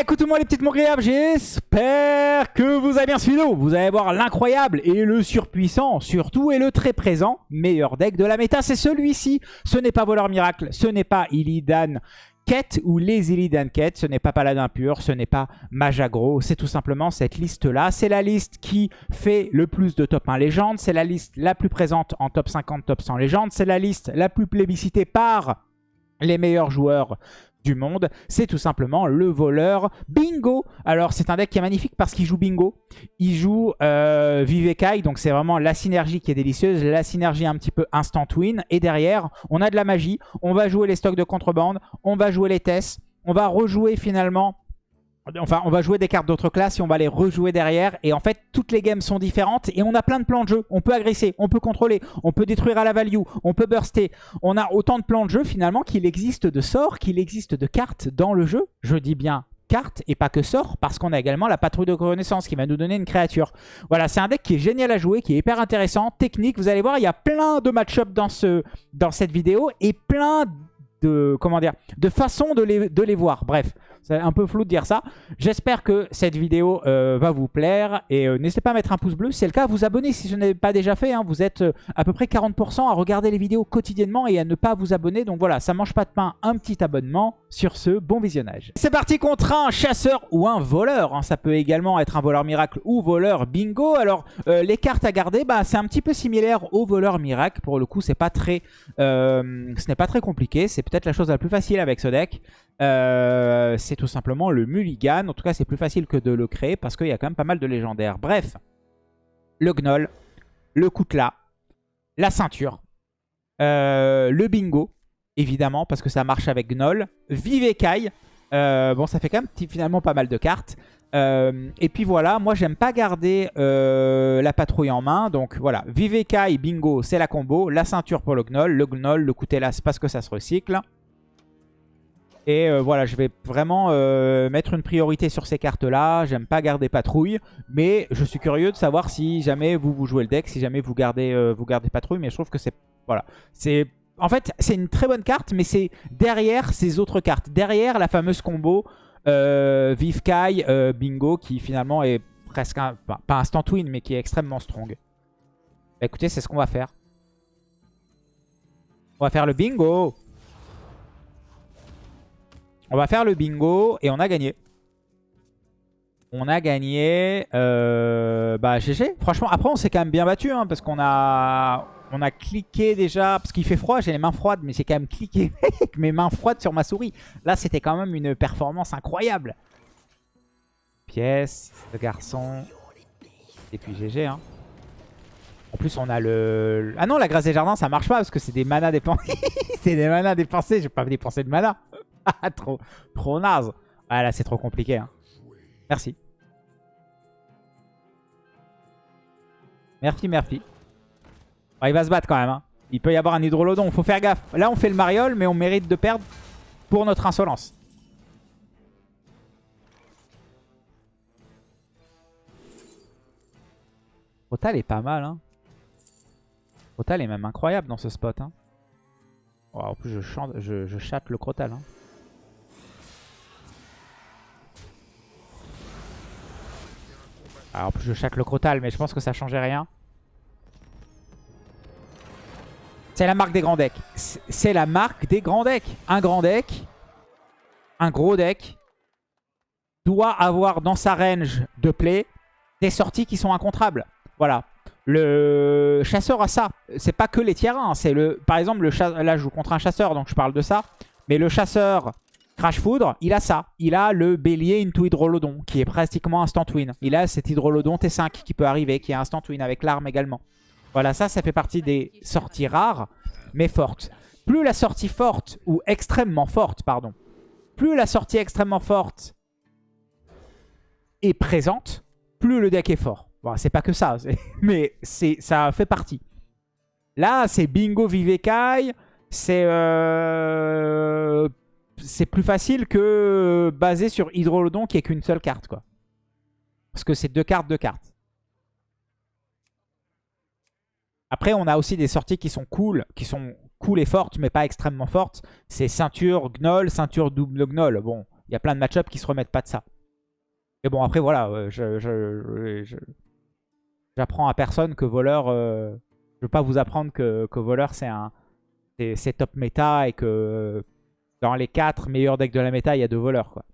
Écoutez-moi les petites mongréables, j'espère que vous avez bien suivi. Vous allez voir l'incroyable et le surpuissant, surtout, et le très présent meilleur deck de la méta, c'est celui-ci. Ce n'est pas Voleur Miracle, ce n'est pas Illidan Quête ou les Illidan Quête, ce n'est pas Paladin Pur, ce n'est pas Magagro, c'est tout simplement cette liste-là. C'est la liste qui fait le plus de top 1 légende, c'est la liste la plus présente en top 50, top 100 légende, c'est la liste la plus plébiscitée par les meilleurs joueurs du monde, c'est tout simplement le voleur Bingo. Alors c'est un deck qui est magnifique parce qu'il joue Bingo. Il joue euh, Vivekai, donc c'est vraiment la synergie qui est délicieuse, la synergie un petit peu instant win. Et derrière, on a de la magie, on va jouer les stocks de contrebande, on va jouer les tests, on va rejouer finalement Enfin, on va jouer des cartes d'autres classes et on va les rejouer derrière. Et en fait, toutes les games sont différentes et on a plein de plans de jeu. On peut agresser, on peut contrôler, on peut détruire à la value, on peut burster. On a autant de plans de jeu finalement qu'il existe de sorts, qu'il existe de cartes dans le jeu. Je dis bien cartes et pas que sorts parce qu'on a également la patrouille de reconnaissance qui va nous donner une créature. Voilà, c'est un deck qui est génial à jouer, qui est hyper intéressant, technique. Vous allez voir, il y a plein de match-up dans, ce, dans cette vidéo et plein de, comment dire, de façons de les, de les voir. Bref, c'est un peu flou de dire ça. J'espère que cette vidéo euh, va vous plaire. Et euh, n'hésitez pas à mettre un pouce bleu. Si c'est le cas, vous abonner si ce n'est pas déjà fait. Hein. Vous êtes euh, à peu près 40% à regarder les vidéos quotidiennement et à ne pas vous abonner. Donc voilà, ça mange pas de pain, un petit abonnement. Sur ce, bon visionnage. C'est parti contre un chasseur ou un voleur. Hein. Ça peut également être un voleur miracle ou voleur bingo. Alors, les cartes à garder, bah, c'est un petit peu similaire au voleur miracle. Pour le coup, ce n'est pas très compliqué. C'est peut-être la chose la plus facile avec ce deck. C'est c'est tout simplement le mulligan. En tout cas, c'est plus facile que de le créer parce qu'il y a quand même pas mal de légendaires. Bref, le gnoll, le Koutla, la ceinture, euh, le bingo, évidemment, parce que ça marche avec gnoll, Vivekai, euh, bon, ça fait quand même finalement pas mal de cartes. Euh, et puis voilà, moi j'aime pas garder la patrouille en main. Donc voilà, Vivekai, Bingo, c'est la combo. La ceinture pour le Gnoll. Le Gnoll, le c'est parce que ça se recycle. Et euh, voilà, je vais vraiment euh, mettre une priorité sur ces cartes-là. J'aime pas garder patrouille, mais je suis curieux de savoir si jamais vous, vous jouez le deck, si jamais vous gardez, euh, vous gardez patrouille. Mais je trouve que c'est... Voilà. c'est En fait, c'est une très bonne carte, mais c'est derrière ces autres cartes. Derrière la fameuse combo Vivkai, Bingo, qui finalement est presque... Un, pas instant win, mais qui est extrêmement strong. Bah, écoutez, c'est ce qu'on va faire. On va faire le bingo on va faire le bingo et on a gagné. On a gagné. Euh, bah GG. Franchement, après on s'est quand même bien battu. Hein, parce qu'on a, cliqué déjà. Parce qu'il fait froid, j'ai les mains froides. Mais j'ai quand même cliqué avec mes mains froides sur ma souris. Là c'était quand même une performance incroyable. Pièce, le garçon. Et puis GG. Hein. En plus on a le... Ah non, la grâce des jardins ça marche pas. Parce que c'est des manas dépensés. c'est des manas dépensés. J'ai pas dépensé de mana. trop, trop naze. Ah là, c'est trop compliqué. Hein. Merci. Merci, merci. il va se battre quand même. Hein. Il peut y avoir un hydrolodon. Faut faire gaffe. Là, on fait le mariole, mais on mérite de perdre pour notre insolence. Rotal est pas mal. Hein. Rotal est même incroyable dans ce spot. Hein. En plus, je, chante, chatte le Crotal. Hein. Alors je chaque le crotal, mais je pense que ça changeait rien. C'est la marque des grands decks. C'est la marque des grands decks. Un grand deck, un gros deck, doit avoir dans sa range de play des sorties qui sont incontrables. Voilà. Le chasseur a ça. C'est pas que les tiers 1. C'est le, par exemple, le là je joue contre un chasseur, donc je parle de ça. Mais le chasseur Crash Foudre, il a ça. Il a le bélier into Hydrolodon, qui est pratiquement instant win. Il a cet Hydrolodon T5 qui peut arriver, qui est instant win avec l'arme également. Voilà, ça, ça fait partie des sorties rares, mais fortes. Plus la sortie forte, ou extrêmement forte, pardon. Plus la sortie extrêmement forte est présente, plus le deck est fort. Bon, c'est pas que ça, mais ça fait partie. Là, c'est Bingo Vivekai, c'est euh, c'est plus facile que basé sur Hydrolodon qui est qu'une seule carte. Parce que c'est deux cartes, deux cartes. Après, on a aussi des sorties qui sont cool, qui sont cool et fortes, mais pas extrêmement fortes. C'est ceinture Gnoll, ceinture double Gnoll. Bon, il y a plein de match qui se remettent pas de ça. Et bon, après, voilà, je, j'apprends à personne que voleur... Euh, je veux pas vous apprendre que, que voleur, c'est un c'est top méta et que dans les 4 meilleurs decks de la méta, il y a deux voleurs. Quoi.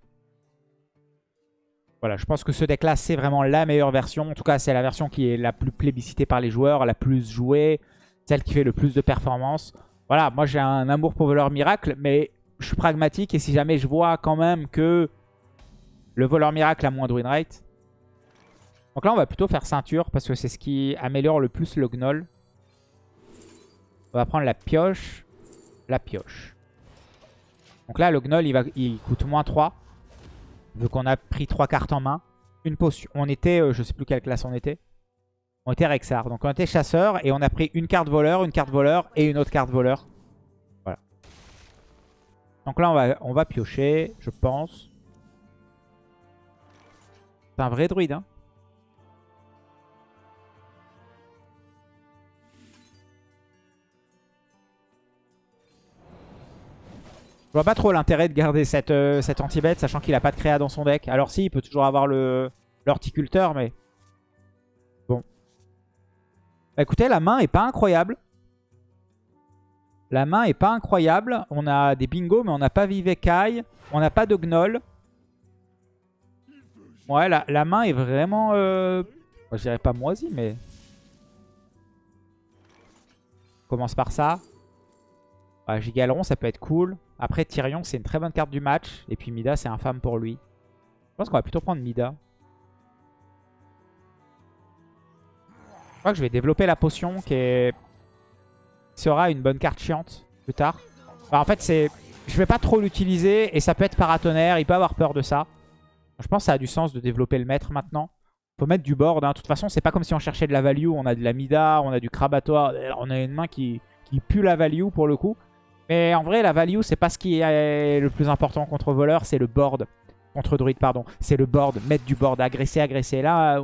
Voilà, je pense que ce deck-là, c'est vraiment la meilleure version. En tout cas, c'est la version qui est la plus plébiscitée par les joueurs, la plus jouée, celle qui fait le plus de performance. Voilà, moi j'ai un amour pour voleur miracle, mais je suis pragmatique et si jamais je vois quand même que le voleur miracle a moins de win rate. Donc là, on va plutôt faire ceinture parce que c'est ce qui améliore le plus le gnoll. On va prendre la pioche. La pioche. Donc là, le gnoll, il, va, il coûte moins 3. Vu qu'on a pris 3 cartes en main. Une potion. On était, euh, je sais plus quelle classe on était. On était Rexar. Donc on était chasseur et on a pris une carte voleur, une carte voleur et une autre carte voleur. Voilà. Donc là, va, on va piocher, je pense. C'est un vrai druide, hein. Vois pas trop l'intérêt de garder cette, euh, cette anti-bête, sachant qu'il a pas de créa dans son deck. Alors si, il peut toujours avoir l'horticulteur, mais... Bon. Bah, écoutez, la main est pas incroyable. La main est pas incroyable. On a des bingos, mais on n'a pas Vivekai. On n'a pas de Gnoll. Ouais, la, main est vraiment... Euh... je dirais pas moisie, mais... On commence par ça. Ouais, Gigaleron, ça peut être cool. Après, Tyrion, c'est une très bonne carte du match. Et puis Mida, c'est infâme pour lui. Je pense qu'on va plutôt prendre Mida. Je crois que je vais développer la potion qui, sera une bonne carte chiante plus tard. en fait, c'est je vais pas trop l'utiliser et ça peut être paratonnerre. Il peut avoir peur de ça. Je pense que ça a du sens de développer le maître maintenant. Faut mettre du board. Hein. De toute façon, c'est pas comme si on cherchait de la value. On a de la Mida, on a du Krabatoire. On a une main qui pue la value pour le coup. Mais en vrai, la value, c'est pas ce qui est le plus important contre voleur, c'est le board. Contre druide, pardon. C'est le board, mettre du board, agresser, agresser. Là,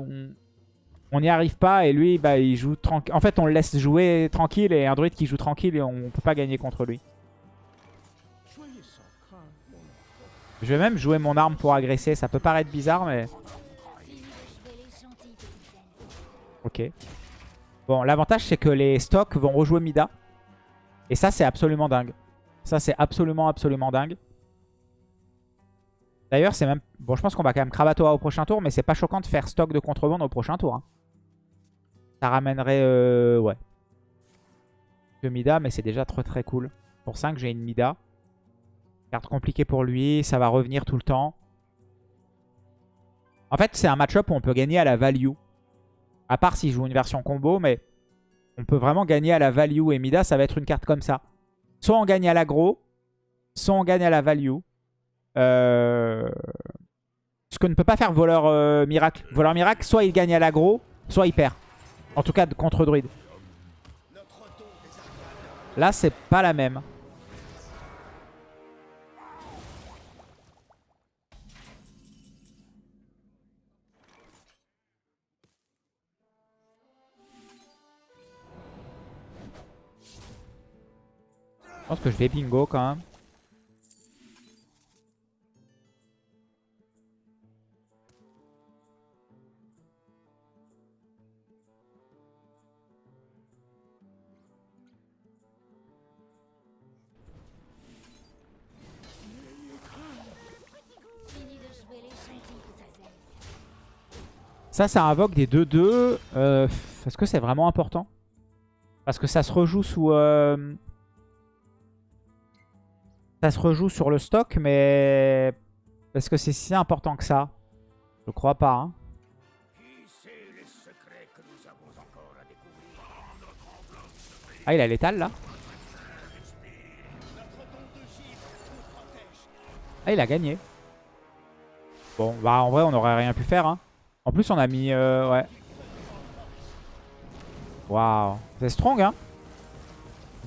on n'y arrive pas et lui, bah, il joue tranquille. En fait, on le laisse jouer tranquille et un druide qui joue tranquille et on peut pas gagner contre lui. Je vais même jouer mon arme pour agresser. Ça peut paraître bizarre, mais... Ok. Bon, l'avantage, c'est que les stocks vont rejouer Mida. Et ça, c'est absolument dingue. Ça, c'est absolument, absolument dingue. D'ailleurs, c'est même... Bon, je pense qu'on va quand même Kravatoa au prochain tour, mais c'est pas choquant de faire stock de contrebande au prochain tour. Hein. Ça ramènerait... Euh... Ouais. Que Mida, mais c'est déjà très très cool. Pour 5, j'ai une Mida. Carte compliquée pour lui, ça va revenir tout le temps. En fait, c'est un match-up où on peut gagner à la value. À part s'il joue une version combo, mais on peut vraiment gagner à la value. Et Mida, ça va être une carte comme ça. Soit on gagne à l'agro, soit on gagne à la value. Euh, ce que ne peut pas faire voleur euh, miracle. Voleur miracle, soit il gagne à l'agro, soit il perd. En tout cas, contre druide. Là, c'est pas la même. Pense que je vais bingo quand même. Ça, ça invoque des 2-2. Euh, Est-ce que c'est vraiment important? Parce que ça se rejoue sous... Euh, ça se rejoue sur le stock, mais... Est-ce que c'est si important que ça Je crois pas. Hein. Ah, il a l'étal là Ah, il a gagné. Bon, bah en vrai, on aurait rien pu faire. Hein. En plus, on a mis... Euh, ouais. Waouh. C'est strong, hein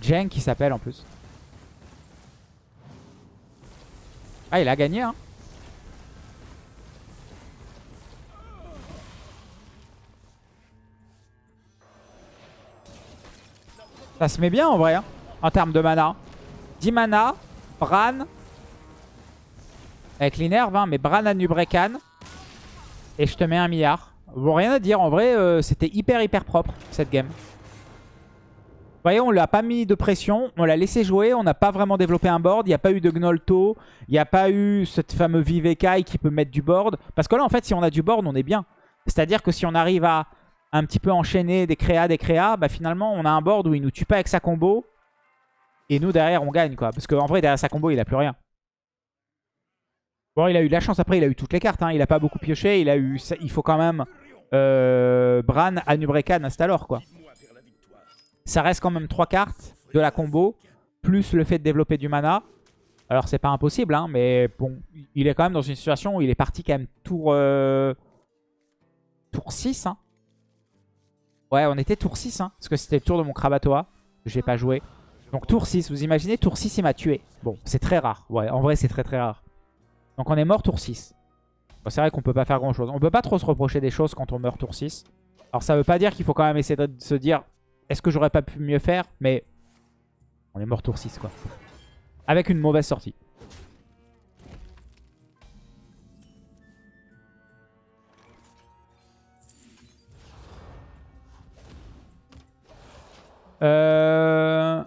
Jen qui s'appelle en plus. Ah, il a gagné, hein. Ça se met bien en vrai, hein, en termes de mana. 10 mana, Bran. Avec l'inerve, hein, mais Bran à Nubrekan. Et je te mets un milliard. Bon, rien à dire. En vrai, euh, c'était hyper, hyper propre, cette game. Vous voyez, on l'a pas mis de pression. On l'a laissé jouer. On n'a pas vraiment développé un board. Il n'y a pas eu de Gnolto. Il n'y a pas eu cette fameux Vivekai qui peut mettre du board. Parce que là, en fait, si on a du board, on est bien. C'est-à-dire que si on arrive à un petit peu enchaîner des créas, des créas, bah finalement, on a un board où il nous tue pas avec sa combo. Et nous, derrière, on gagne, quoi. Parce qu'en vrai, derrière sa combo, il a plus rien. Bon, il a eu de la chance. Après, il a eu toutes les cartes. Hein. Il a pas beaucoup pioché. Il a eu, il faut quand même euh, Bran, Anubrekan, Astalor, quoi. Ça reste quand même trois cartes de la combo, plus le fait de développer du mana. Alors, c'est pas impossible, hein, mais bon, il est quand même dans une situation où il est parti quand même tour, euh, tour 6. Hein. Ouais, on était tour 6, hein, parce que c'était le tour de mon Krabatoa. J'ai pas joué. Donc tour 6, vous imaginez, tour 6 il m'a tué. Bon, c'est très rare. Ouais, en vrai c'est très très rare. Donc on est mort tour 6. Bon, c'est vrai qu'on peut pas faire grand chose. On peut pas trop se reprocher des choses quand on meurt tour 6. Alors ça veut pas dire qu'il faut quand même essayer de se dire est-ce que j'aurais pas pu mieux faire Mais on est mort tour 6 quoi. Avec une mauvaise sortie. Euh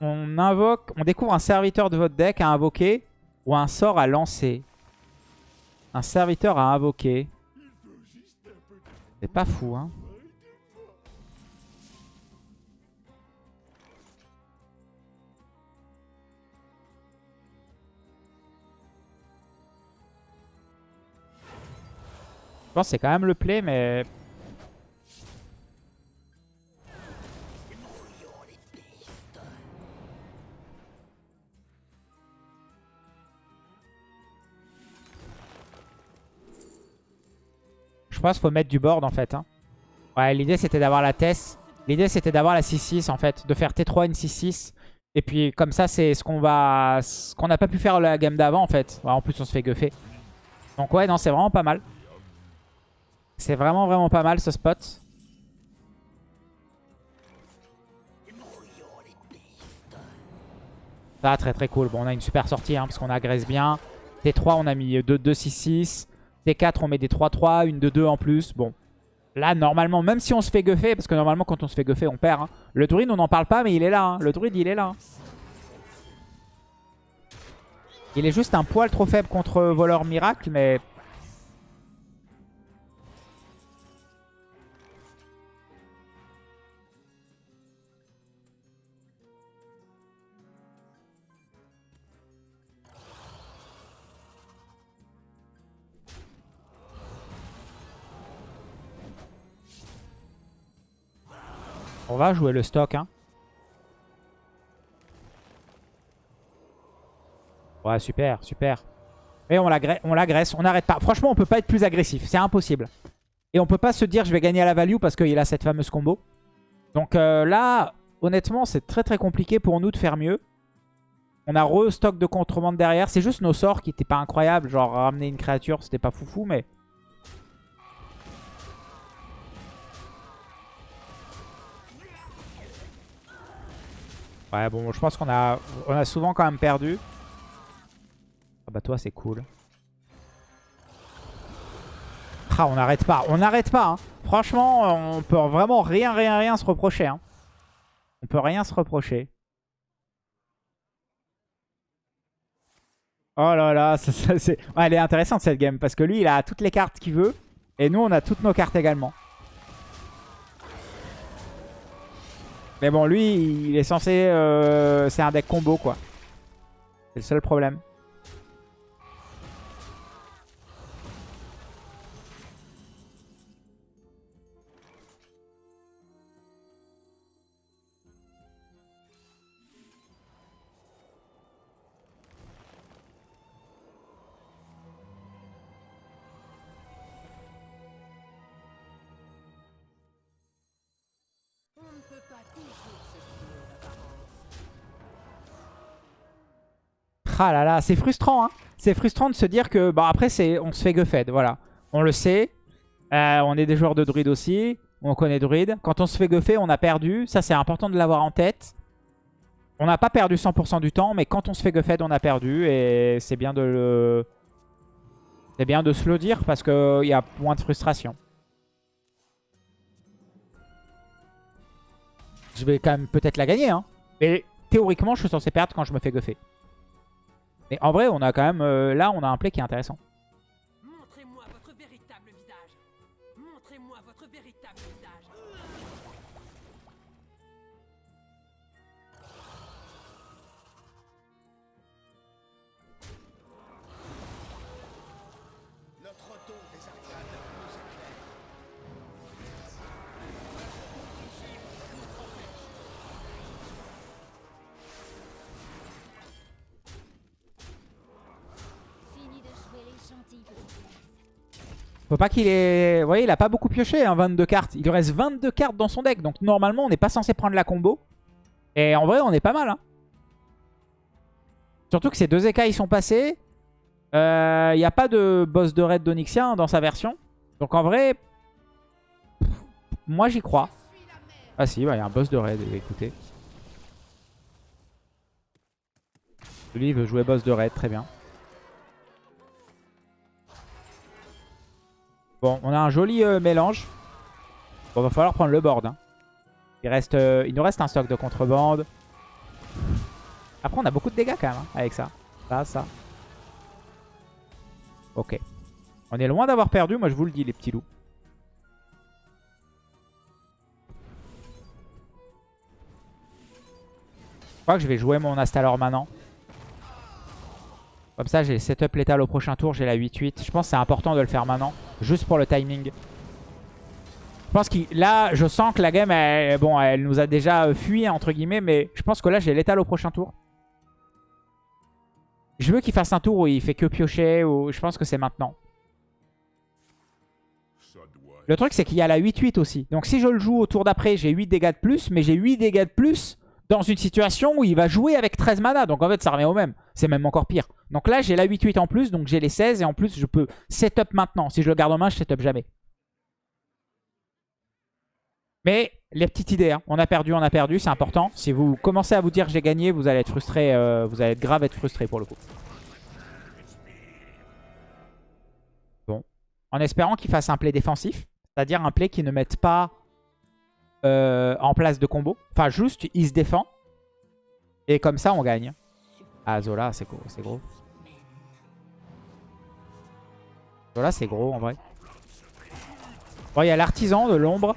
on invoque, on découvre un serviteur de votre deck à invoquer ou un sort à lancer. Un serviteur à invoquer. C'est pas fou, hein. Pense que c'est quand même le play, mais Je pense qu'il faut mettre du board en fait. Hein. Ouais, l'idée c'était d'avoir la Tess. L'idée c'était d'avoir la 6-6 en fait. De faire T3 une 6-6. Et puis comme ça c'est ce qu'on va... Ce qu'on n'a pas pu faire la gamme d'avant en fait. en plus on se fait guffer. Donc ouais non c'est vraiment pas mal. C'est vraiment vraiment pas mal ce spot. Ça très très cool. Bon on a une super sortie hein, parce qu'on agresse bien. T3 on a mis 2-2-6-6. T4, on met des 3-3, une de 2 en plus. Bon, là, normalement, même si on se fait guffer, parce que normalement, quand on se fait guffer, on perd. Hein. Le druide, on n'en parle pas, mais il est là. Hein. Le druide, il est là. Il est juste un poil trop faible contre voleur miracle, mais On va jouer le stock. Hein. Ouais, super, super. Mais on l'agresse, on n'arrête pas. Franchement, on peut pas être plus agressif. C'est impossible. Et on peut pas se dire je vais gagner à la value parce qu'il a cette fameuse combo. Donc euh, là, honnêtement, c'est très très compliqué pour nous de faire mieux. On a re-stock de contrebande derrière. C'est juste nos sorts qui n'étaient pas incroyables. Genre ramener une créature, c'était pas foufou, mais... Ouais, bon, je pense qu'on a, on a souvent quand même perdu. Ah bah toi, c'est cool. Ah, on n'arrête pas. On n'arrête pas. Hein. Franchement, on peut vraiment rien, rien, rien se reprocher. Hein. On peut rien se reprocher. Oh là là, elle est intéressante cette game. Parce que lui, il a toutes les cartes qu'il veut. Et nous, on a toutes nos cartes également. Mais bon, lui, il est censé... Euh, c'est un deck combo, quoi. C'est le seul problème. Ah là là, c'est frustrant. Hein c'est frustrant de se dire que... Bon, après, on se fait guffed, voilà. On le sait. Euh, on est des joueurs de druide aussi. On connaît druide. Quand on se fait guffer, on a perdu. Ça, c'est important de l'avoir en tête. On n'a pas perdu 100% du temps, mais quand on se fait guffed, on a perdu. Et c'est bien de le... C'est bien de se le dire parce qu'il y a moins de frustration. Je vais quand même peut-être la gagner. Hein. Mais théoriquement, je suis censé perdre quand je me fais guffer. Mais en vrai, on a quand même... Euh, là, on a un play qui est intéressant. Faut pas qu'il ait... Vous voyez, il a pas beaucoup pioché, hein, 22 cartes. Il lui reste 22 cartes dans son deck. Donc normalement, on n'est pas censé prendre la combo. Et en vrai, on est pas mal. Hein. Surtout que ces deux écailles sont passés. Il euh, n'y a pas de boss de raid d'Onyxia dans sa version. Donc en vrai, moi j'y crois. Ah si, il y a un boss de raid, écoutez. Lui, il veut jouer boss de raid, très bien. Bon, on a un joli euh, mélange. Bon, va falloir prendre le board. Hein. Il, reste, euh, il nous reste un stock de contrebande. Après, on a beaucoup de dégâts quand même hein, avec ça. Ça, ça. Ok. On est loin d'avoir perdu, moi je vous le dis, les petits loups. Je crois que je vais jouer mon Astalor maintenant. Comme ça, j'ai setup létal au prochain tour. J'ai la 8-8. Je pense que c'est important de le faire maintenant. Juste pour le timing. Je pense que là, je sens que la game, elle, bon, elle nous a déjà fui, entre guillemets. Mais je pense que là, j'ai létal au prochain tour. Je veux qu'il fasse un tour où il fait que piocher. Ou... Je pense que c'est maintenant. Le truc, c'est qu'il y a la 8-8 aussi. Donc si je le joue au tour d'après, j'ai 8 dégâts de plus. Mais j'ai 8 dégâts de plus dans une situation où il va jouer avec 13 mana. Donc en fait, ça revient au même. C'est même encore pire. Donc là, j'ai la 8-8 en plus, donc j'ai les 16. Et en plus, je peux setup maintenant. Si je le garde en main, je setup jamais. Mais les petites idées, hein. on a perdu, on a perdu, c'est important. Si vous commencez à vous dire j'ai gagné, vous allez être frustré, euh, vous allez être grave être frustré pour le coup. Bon. En espérant qu'il fasse un play défensif, c'est-à-dire un play qui ne mette pas euh, en place de combo. Enfin, juste, il se défend. Et comme ça, on gagne. Ah, Zola, c'est gros. gros. Zola, c'est gros, en vrai. Bon, il y a l'artisan de l'ombre.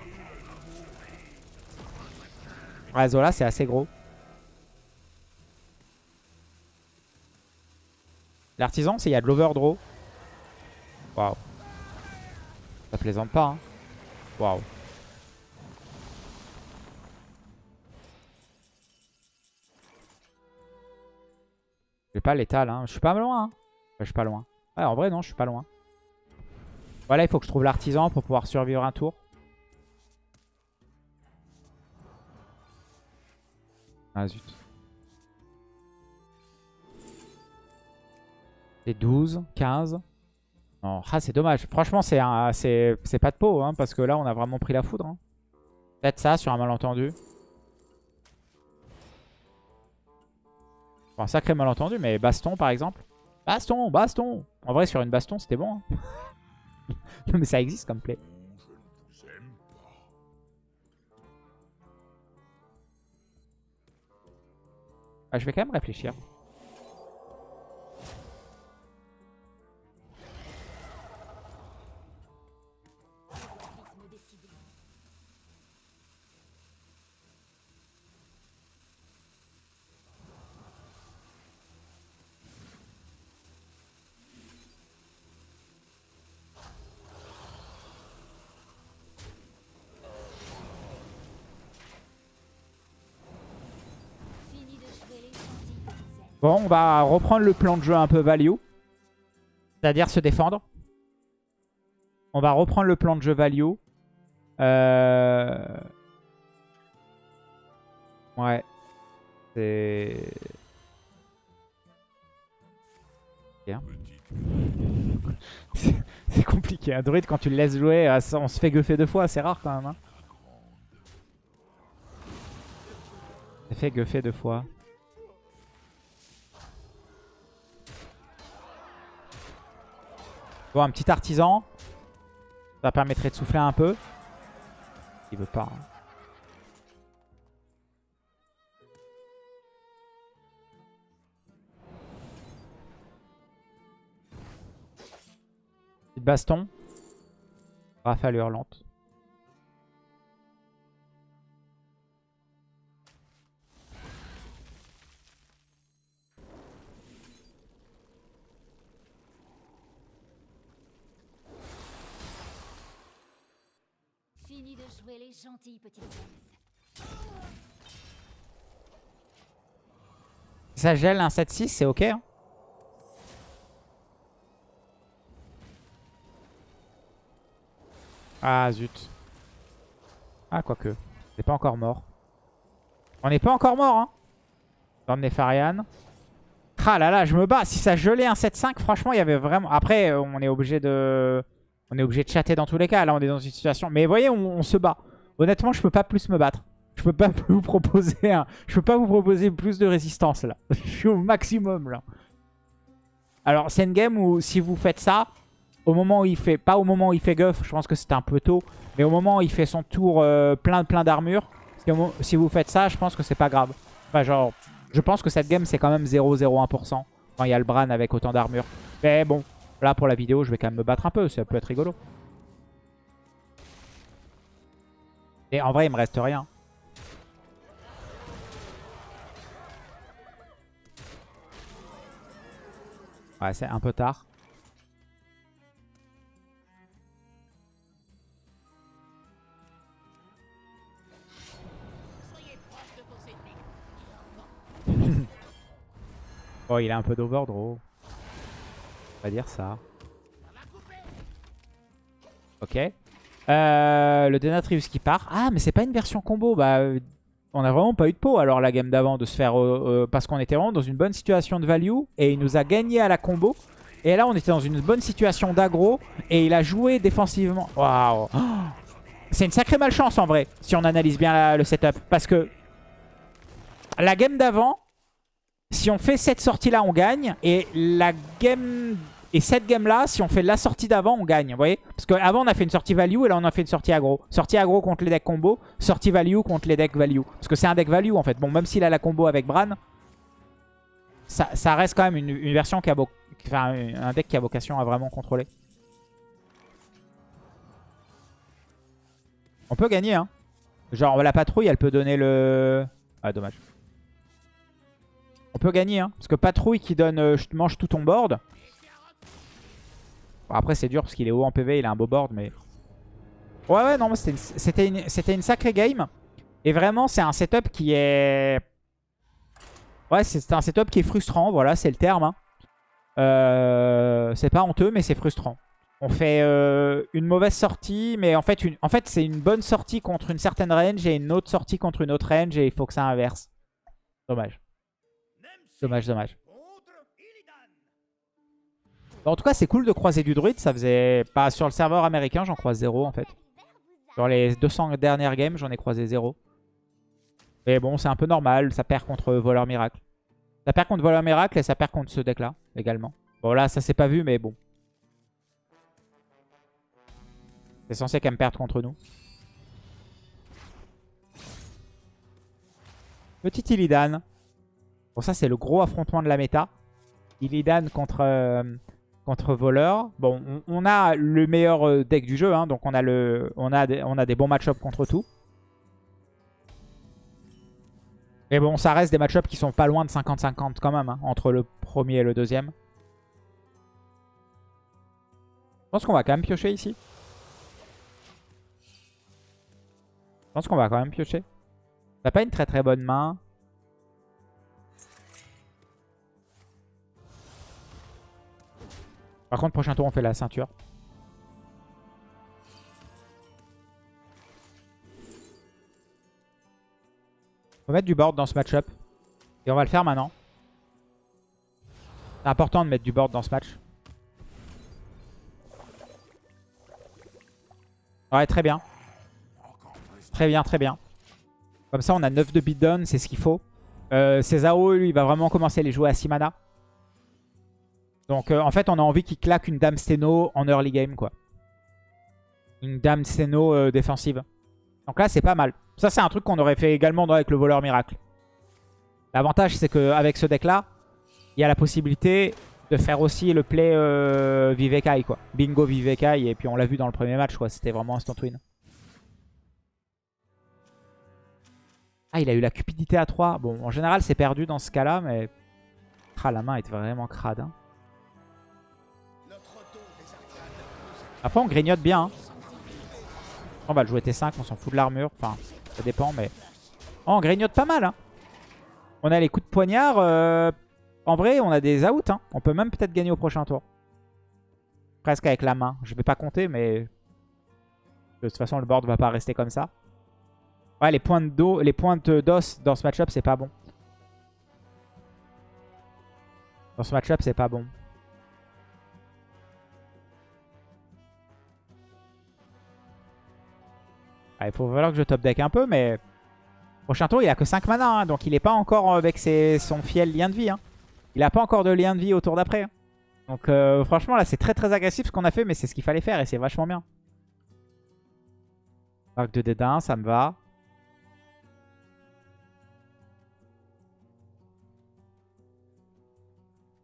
Ouais, Zola, c'est assez gros. L'artisan, c'est il y a de l'overdraw. Waouh. Ça plaisante pas, hein. Waouh. J'ai pas l'étal, hein. Je suis pas loin, hein. je suis pas loin. Ouais, en vrai, non, je suis pas loin. Voilà, il faut que je trouve l'artisan pour pouvoir survivre un tour. Ah zut. C'est 12, 15. Non, ah, c'est dommage. Franchement, c'est pas de peau, hein, parce que là, on a vraiment pris la foudre. Hein. Peut-être ça sur un malentendu. Un sacré malentendu, mais baston par exemple. Baston, baston En vrai, sur une baston, c'était bon. Hein. mais ça existe comme play. Ah, je vais quand même réfléchir. Bon, on va reprendre le plan de jeu un peu value. C'est-à-dire se défendre. On va reprendre le plan de jeu value. Euh... Ouais. C'est... C'est compliqué. Un druide, quand tu le laisses jouer, euh, on se fait guffer deux fois. C'est rare quand même. Hein. On se fait guffer deux fois. Bon, un petit artisan. Ça permettrait de souffler un peu. Il veut pas. hein. Petite baston. Rafale hurlante. Les gentilles ça gèle un 7-6, c'est ok. hein. Ah zut. Ah quoique. C'est pas encore mort. On n'est pas encore mort hein. Dans Nefarian. Ah là là, je me bats. Si ça gelait un 7-5, franchement, il y avait vraiment... Après, on est obligé de... On est obligé de chatter dans tous les cas. Là, on est dans une situation... Mais voyez, on, se bat. Honnêtement, je peux pas plus me battre. Je peux pas vous proposer. Je peux pas vous proposer plus de résistance là. je suis au maximum là. Alors, c'est une game où si vous faites ça, au moment où il fait... Pas au moment où il fait guff, je pense que c'était un peu tôt. Mais au moment où il fait son tour euh, plein plein d'armure, si vous faites ça, je pense que c'est pas grave. Enfin, genre, je pense que cette game, c'est quand même 0,01% quand il y a le Bran avec autant d'armure. Mais bon, là, pour la vidéo, je vais quand même me battre un peu. Ça peut être rigolo. Et en vrai, il me reste rien. Ouais, c'est un peu tard. Oh, il a un peu d'overdraw. On va dire ça. Ok. Euh, le Denatrius qui part. Ah, mais c'est pas une version combo. Bah, euh, on a vraiment pas eu de peau alors la game d'avant de se faire... euh, parce qu'on était vraiment dans une bonne situation de value. Et il nous a gagné à la combo. Et là, on était dans une bonne situation d'aggro. Et il a joué défensivement. Waouh. C'est une sacrée malchance en vrai. Si on analyse bien le setup. Parce que la game d'avant... Si on fait cette sortie-là, on gagne. Et la game... Et cette game-là, si on fait la sortie d'avant, on gagne. Vous voyez? Parce qu'avant, on a fait une sortie value et là, on a fait une sortie aggro. Sortie aggro contre les decks combo. Sortie value contre les decks value. Parce que c'est un deck value, en fait. Bon, même s'il a la combo avec Bran, ça, reste quand même une, version qui a... un deck qui a vocation à vraiment contrôler. On peut gagner, hein. Genre, la patrouille, elle peut donner le... Ah, dommage. On peut gagner, hein. Parce que patrouille qui donne euh, je mange tout ton board. Bon, après, c'est dur parce qu'il est haut en PV, il a un beau board, mais... Ouais, ouais, non, c'était une, une, sacrée game. Et vraiment, c'est un setup qui est... Ouais, c'est un setup qui est frustrant, voilà, c'est le terme. hein. Euh, c'est pas honteux, mais c'est frustrant. On fait euh, une mauvaise sortie, mais en fait, en fait c'est une bonne sortie contre une certaine range et une autre sortie contre une autre range et il faut que ça inverse. Dommage. Dommage, dommage. En tout cas, c'est cool de croiser du druide. Ça faisait pas sur le serveur américain, j'en croise zéro en fait. Sur les 200 dernières games, j'en ai croisé zéro. Mais bon, c'est un peu normal. Ça perd contre Voleur Miracle. Ça perd contre Voleur Miracle et ça perd contre ce deck-là également. Bon, là, ça s'est pas vu, mais bon. C'est censé quand même perdre contre nous. Petit Illidan. Bon, ça, c'est le gros affrontement de la méta. Illidan contre, euh, contre Voleur. Bon, on, a le meilleur euh, deck du jeu. hein, donc, on a, le, on, a des, on a des bons match-ups contre tout. Mais bon, ça reste des match-ups qui sont pas loin de 50-50 quand même. hein, entre le premier et le deuxième. Je pense qu'on va quand même piocher ici. Je pense qu'on va quand même piocher. On n'a pas une très très bonne main. Par contre, prochain tour, on fait la ceinture. On va mettre du board dans ce match-up. Et on va le faire maintenant. C'est important de mettre du board dans ce match. Ouais, très bien. Très bien, très bien. Comme ça, on a 9 de beatdown, c'est ce qu'il faut. Euh, lui, il va vraiment commencer à les jouer à 6 mana. Donc euh, en fait, on a envie qu'il claque une Dame Steno en early game, quoi. Une Dame Steno euh, défensive. Donc là, c'est pas mal. Ça, c'est un truc qu'on aurait fait également avec le voleur miracle. L'avantage, c'est qu'avec ce deck-là, il y a la possibilité de faire aussi le play euh, Vivekai, quoi. Bingo Vivekai, et puis on l'a vu dans le premier match, quoi. C'était vraiment instant win. Ah, il a eu la cupidité à 3. Bon, en général, c'est perdu dans ce cas-là, mais... Ah, la main est vraiment crade. hein. Après, on grignote bien. hein. On va le jouer T5, on s'en fout de l'armure. Enfin, ça dépend, mais... Oh, on grignote pas mal. hein. On a les coups de poignard. euh, En vrai, on a des outs. hein. On peut même peut-être gagner au prochain tour. Presque avec la main. Je vais pas compter, mais... De toute façon, le board va pas rester comme ça. Ouais, les pointes d'os dans ce match-up, c'est pas bon. Dans ce match-up, c'est pas bon. Ah, il faut falloir que je top deck un peu, mais... Prochain tour, il a que 5 mana, hein, donc il est pas encore avec son fiel lien de vie. hein. Il a pas encore de lien de vie au tour d'après. hein. Donc euh, franchement, là, c'est très très agressif ce qu'on a fait, mais c'est ce qu'il fallait faire et c'est vachement bien. Arc de dédain, ça me va.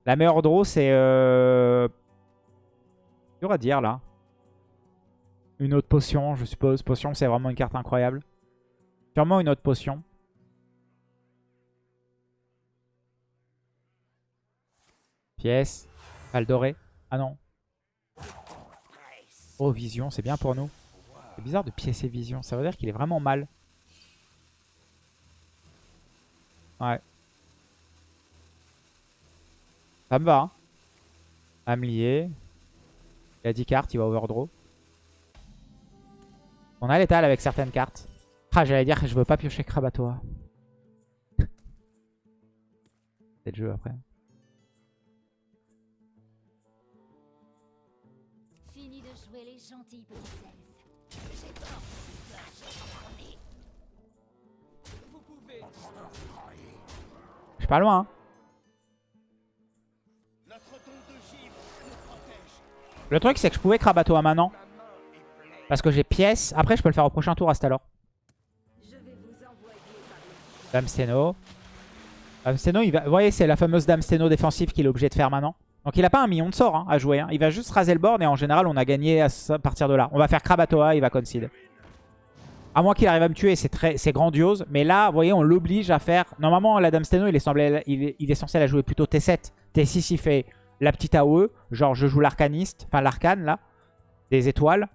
La meilleure draw, c'est... Euh... Dur à dire, là. Une autre potion, je suppose. Potion, c'est vraiment une carte incroyable. Sûrement une autre potion. Pièce. Val doré. Ah non. Oh, vision, c'est bien pour nous. C'est bizarre de piécer vision. Ça veut dire qu'il est vraiment mal. Ouais. Ça me va. Hein. Âme liée. Il a 10 cartes, il va overdraw. On a l'étal avec certaines cartes. Ah, j'allais dire que je veux pas piocher Krabatoa. C'est le jeu après. Fini de jouer les gentils petits elfes. Je suis pas loin. hein. Le truc, c'est que je pouvais Krabatoa maintenant. Parce que j'ai pièce. Après, je peux le faire au prochain tour à cet alors. Dame Steno. Dame Steno, il va... vous voyez, c'est la fameuse Dame Steno défensive qu'il est obligé de faire maintenant. Donc il a pas un million de sorts hein, à jouer. hein. Il va juste raser le board et en général, on a gagné à partir de là. On va faire Krabatoa, il va concede. À moins qu'il arrive à me tuer, c'est très, grandiose. Mais là, vous voyez, on l'oblige à faire... Normalement, la Dame Steno, il est, semblé- il censé la jouer plutôt T7. T6, il fait la petite AOE. Genre, je joue l'arcaniste, enfin l'arcane, là. Des étoiles.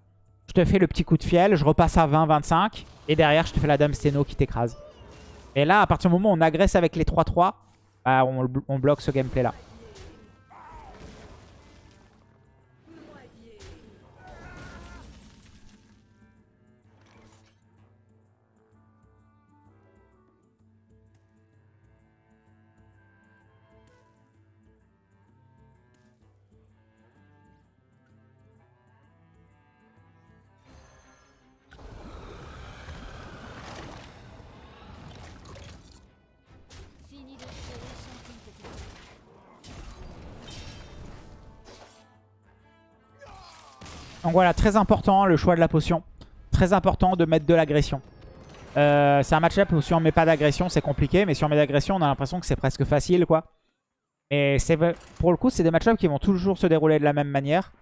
Je te fais le petit coup de fiel, je repasse à 20, 25. Et derrière, je te fais la Dame Steno qui t'écrase. Et là, à partir du moment où on agresse avec les 3-3, bah, on, on bloque ce gameplay-là. Donc voilà, très important le choix de la potion. Très important de mettre de l'agression. Euh, c'est un match-up où si on met pas d'agression, c'est compliqué. Mais si on met d'agression, on a l'impression que c'est presque facile, quoi. Et pour le coup, c'est des match-ups qui vont toujours se dérouler de la même manière.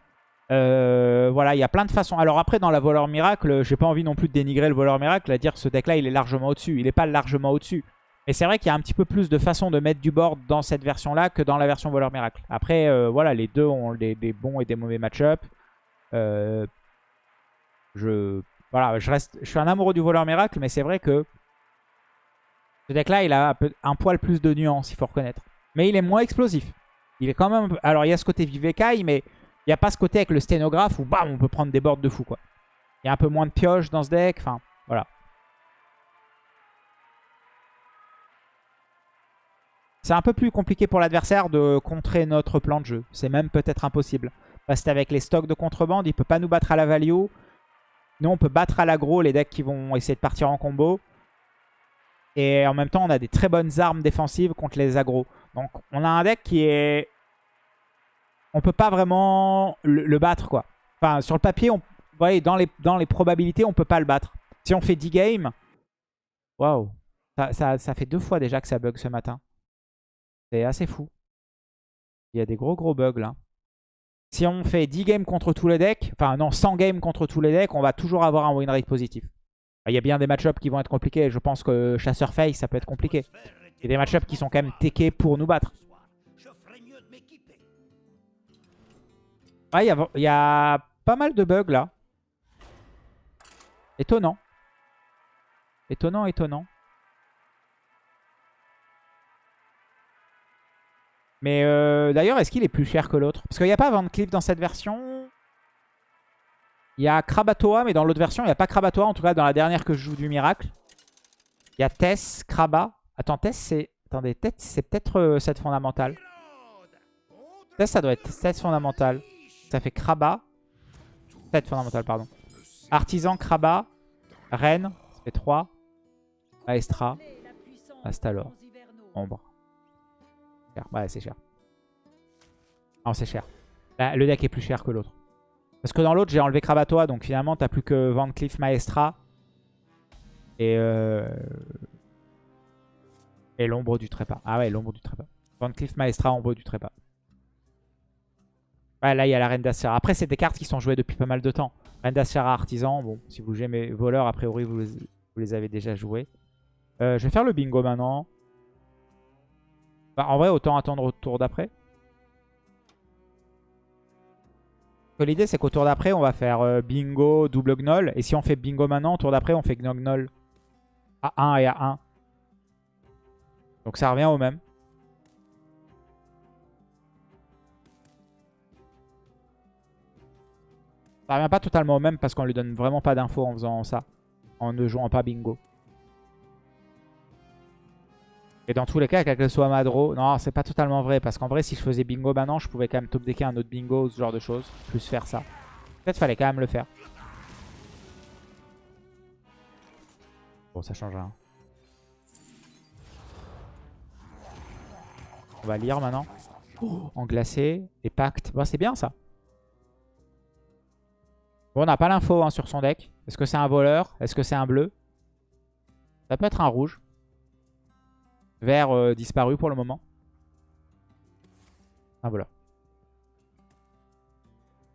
Euh, voilà, il y a plein de façons. Alors après, dans la voleur miracle, j'ai pas envie non plus de dénigrer le voleur miracle, à dire que ce deck-là, il est largement au-dessus. Il est pas largement au-dessus. Mais c'est vrai qu'il y a un petit peu plus de façons de mettre du board dans cette version-là que dans la version voleur miracle. Après, euh, voilà, les deux ont des, des bons et des mauvais match-ups. Euh, je, voilà, je, reste, je suis un amoureux du voleur miracle, mais c'est vrai que ce deck-là, il a un, poil plus de nuances, il faut reconnaître. Mais il est moins explosif. Il est quand même... Alors, il y a ce côté Vivekai, mais il n'y a pas ce côté avec le sténographe où bam, on peut prendre des boards de fou, quoi. Il y a un peu moins de pioches dans ce deck, enfin, voilà. C'est un peu plus compliqué pour l'adversaire de contrer notre plan de jeu. C'est même peut-être impossible. Parce qu'avec les stocks de contrebande, il peut pas nous battre à la value. Nous, on peut battre à l'aggro les decks qui vont essayer de partir en combo. Et en même temps, on a des très bonnes armes défensives contre les aggros. Donc, on a un deck qui est on peut pas vraiment le, battre, quoi. Enfin, sur le papier, on, vous voyez, dans les, dans les probabilités, on peut pas le battre. Si on fait 10 games, waouh, ça, ça, ça fait deux fois déjà que ça bug ce matin. C'est assez fou. Il y a des gros gros bugs là. Si on fait 10 games contre tous les decks, enfin non, 100 games contre tous les decks, on va toujours avoir un win rate positif. Il y a bien des match-ups qui vont être compliqués. Je pense que Chasseur Face, ça peut être compliqué. Il y a des match-ups qui sont quand même techés pour nous battre. Ouais, il y a, il y a pas mal de bugs là. Étonnant. Étonnant, étonnant. Mais euh, d'ailleurs, est-ce qu'il est plus cher que l'autre? Parce qu'il n'y a pas Van dans cette version. Il y a Krabatoa, mais dans l'autre version, il n'y a pas Krabatoa. En tout cas, dans la dernière que je joue du Miracle. Il y a Tess, Kraba. Attends, Tess, c'est... Attendez, Tess, c'est peut-être euh, cette fondamentale. Tess, ça doit être cette fondamentale. Ça fait Kraba. Cette fondamentale, pardon. Artisan, Kraba. Reine, ça fait 3. Maestra. Astalor. Ombre. Ouais, c'est cher. Non, c'est cher. Le deck est plus cher que l'autre. Parce que dans l'autre, j'ai enlevé Krabatoa, donc finalement, t'as plus que Van Cleef Maestra. Et, euh... et l'ombre du trépas. Ah ouais, l'ombre du trépas. Van Cleef Maestra, ombre du trépas. Ouais, là, il y a la Reine d'Asera. Après, c'est des cartes qui sont jouées depuis pas mal de temps. Reine d'Asera, Artisan. Bon, si vous jouez mes voleurs, a priori, vous les, avez déjà joués. Euh, je vais faire le bingo maintenant. Bah, en vrai, autant attendre au tour d'après. L'idée, c'est qu'au tour d'après, on va faire euh, bingo, double gnoll. Et si on fait bingo maintenant, au tour d'après, on fait gnoll à 1 et à 1. Donc ça revient au même. Ça revient pas totalement au même parce qu'on lui donne vraiment pas d'infos en faisant ça. En ne jouant pas bingo. Et dans tous les cas, quel que soit Madro, non, c'est pas totalement vrai. Parce qu'en vrai, si je faisais bingo maintenant, je pouvais quand même top decker un autre bingo, ce genre de choses. Plus faire ça. Peut-être fallait quand même le faire. Bon, ça change rien. On va lire maintenant. en glacé et pacte. Bon, c'est bien ça. Bon, on n'a pas l'info hein, sur son deck. Est-ce que c'est un voleur? Est-ce que c'est un bleu? Ça peut être un rouge. Vert euh, disparu pour le moment. Un voleur.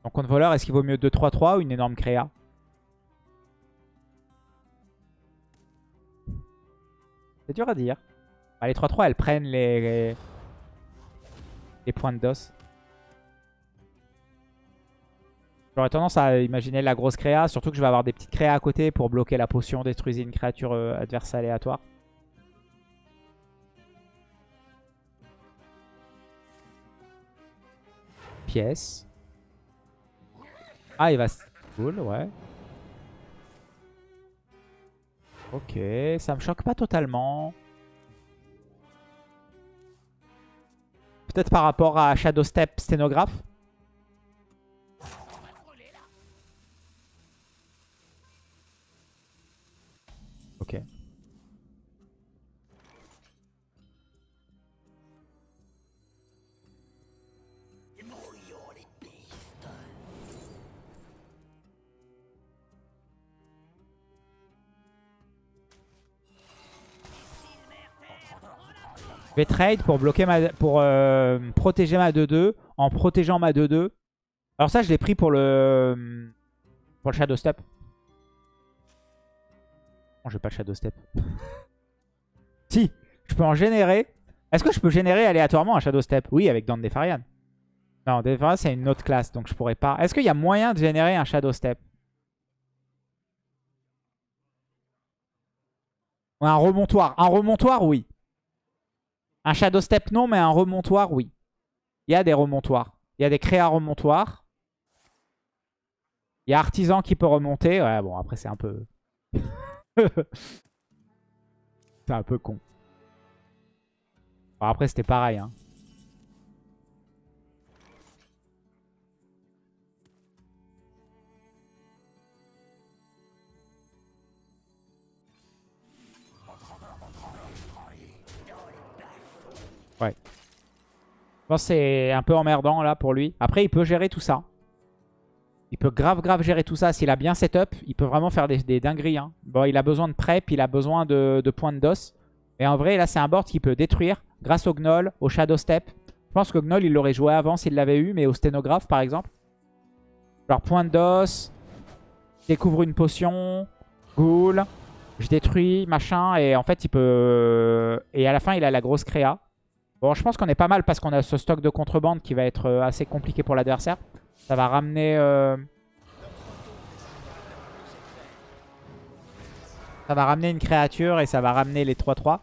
Donc contre voleur, est-ce qu'il vaut mieux 2-3-3 ou une énorme créa? C'est dur à dire. Bah, les 3-3, elles prennent les, les points de dos. J'aurais tendance à imaginer la grosse créa, surtout que je vais avoir des petites créas à côté pour bloquer la potion, détruisez une créature euh, adverse aléatoire. Ah, il va... Cool, ouais. Ok, ça me choque pas totalement. Peut-être par rapport à Shadow Step Sténographe. Je vais trade pour bloquer ma, pour euh, protéger ma 2-2 en protégeant ma 2-2. Alors ça, je l'ai pris pour le pour le Shadow Step. Non, j'ai pas le Shadow Step. si, je peux en générer. Est-ce que je peux générer aléatoirement un Shadow Step? Oui, avec Dante Defarian. Non, Defarian, c'est une autre classe, donc je pourrais pas. Est-ce qu'il y a moyen de générer un Shadow Step? Un remontoir Un remontoir, oui. Un Shadow Step, non, mais un remontoir, oui. Il y a des remontoirs. Il y a des créas remontoirs. Il y a Artisan qui peut remonter. Ouais, bon, après, c'est un peu... c'est un peu con. Bon, après, c'était pareil. Hein. Je pense que c'est un peu emmerdant là pour lui. Après, il peut gérer tout ça. Il peut grave grave gérer tout ça. S'il a bien setup, il peut vraiment faire des, dingueries. Hein. Bon, il a besoin de prep, il a besoin de, de points de dos. Et en vrai, là, c'est un board qui peut détruire grâce au Gnoll, au Shadow Step. Je pense que Gnoll, il l'aurait joué avant s'il l'avait eu, mais au Sténographe, par exemple. Genre, point de dos, découvre une potion, ghoul, je détruis, machin, et en fait, il peut... Et à la fin, il a la grosse créa. Bon, je pense qu'on est pas mal parce qu'on a ce stock de contrebande qui va être euh, assez compliqué pour l'adversaire. Ça va ramener... Euh, ça va ramener une créature et ça va ramener les 3-3.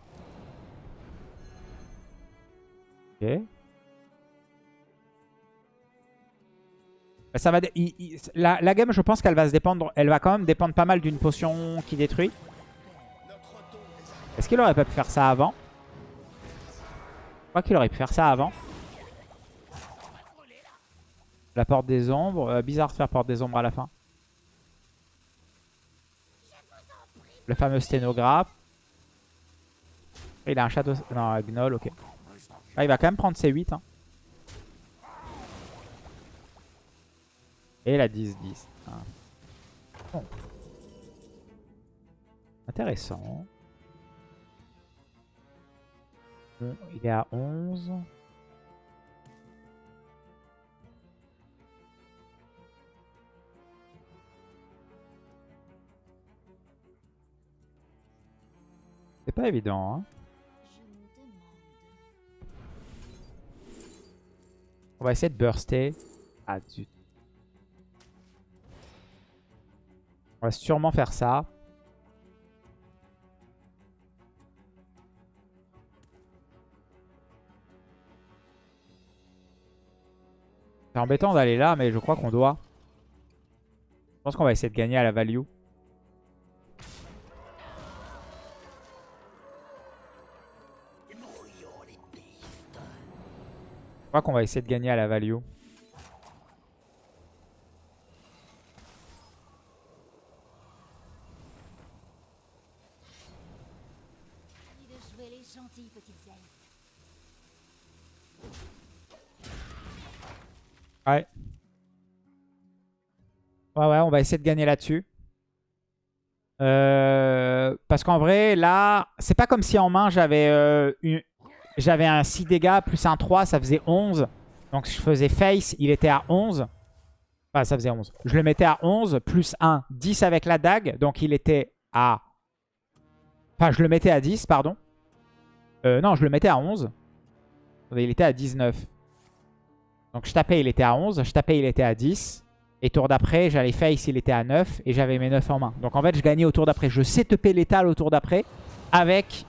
Ok. La, game, je pense qu'elle va se dépendre. Elle va quand même dépendre pas mal d'une potion qui détruit. Est-ce qu'il aurait pu faire ça avant? Crois qu'il aurait pu faire ça avant. La porte des ombres. Euh, bizarre de faire porte des ombres à la fin. Le fameux sténographe. Il a un château... Non, gnoll, ok. Ah, il va quand même prendre ses 8. Hein. Et la 10-10. Ah. Intéressant. Il est à 11. C'est pas évident, hein. On va essayer de burster. Ah, zut. On va sûrement faire ça. C'est embêtant d'aller là, mais je crois qu'on doit. Je pense qu'on va essayer de gagner à la value. Je crois qu'on va essayer de gagner à la value. Va essayer de gagner là-dessus. Euh, parce qu'en vrai, là, c'est pas comme si en main, j'avais euh, un 6 dégâts plus un 3, ça faisait 11. Donc je faisais face, il était à 11. Enfin, ça faisait 11. Je le mettais à 11, plus 1, 10 avec la dague. Donc il était à... Enfin, je le mettais à 10, pardon. Euh, non, je le mettais à 11. Il était à 19. Donc je tapais, il était à 11. Je tapais, il était à 10. Et tour d'après, j'allais face, il était à 9. Et j'avais mes 9 en main. Donc en fait, je gagnais au tour d'après. Je sais taper l'étal au tour d'après avec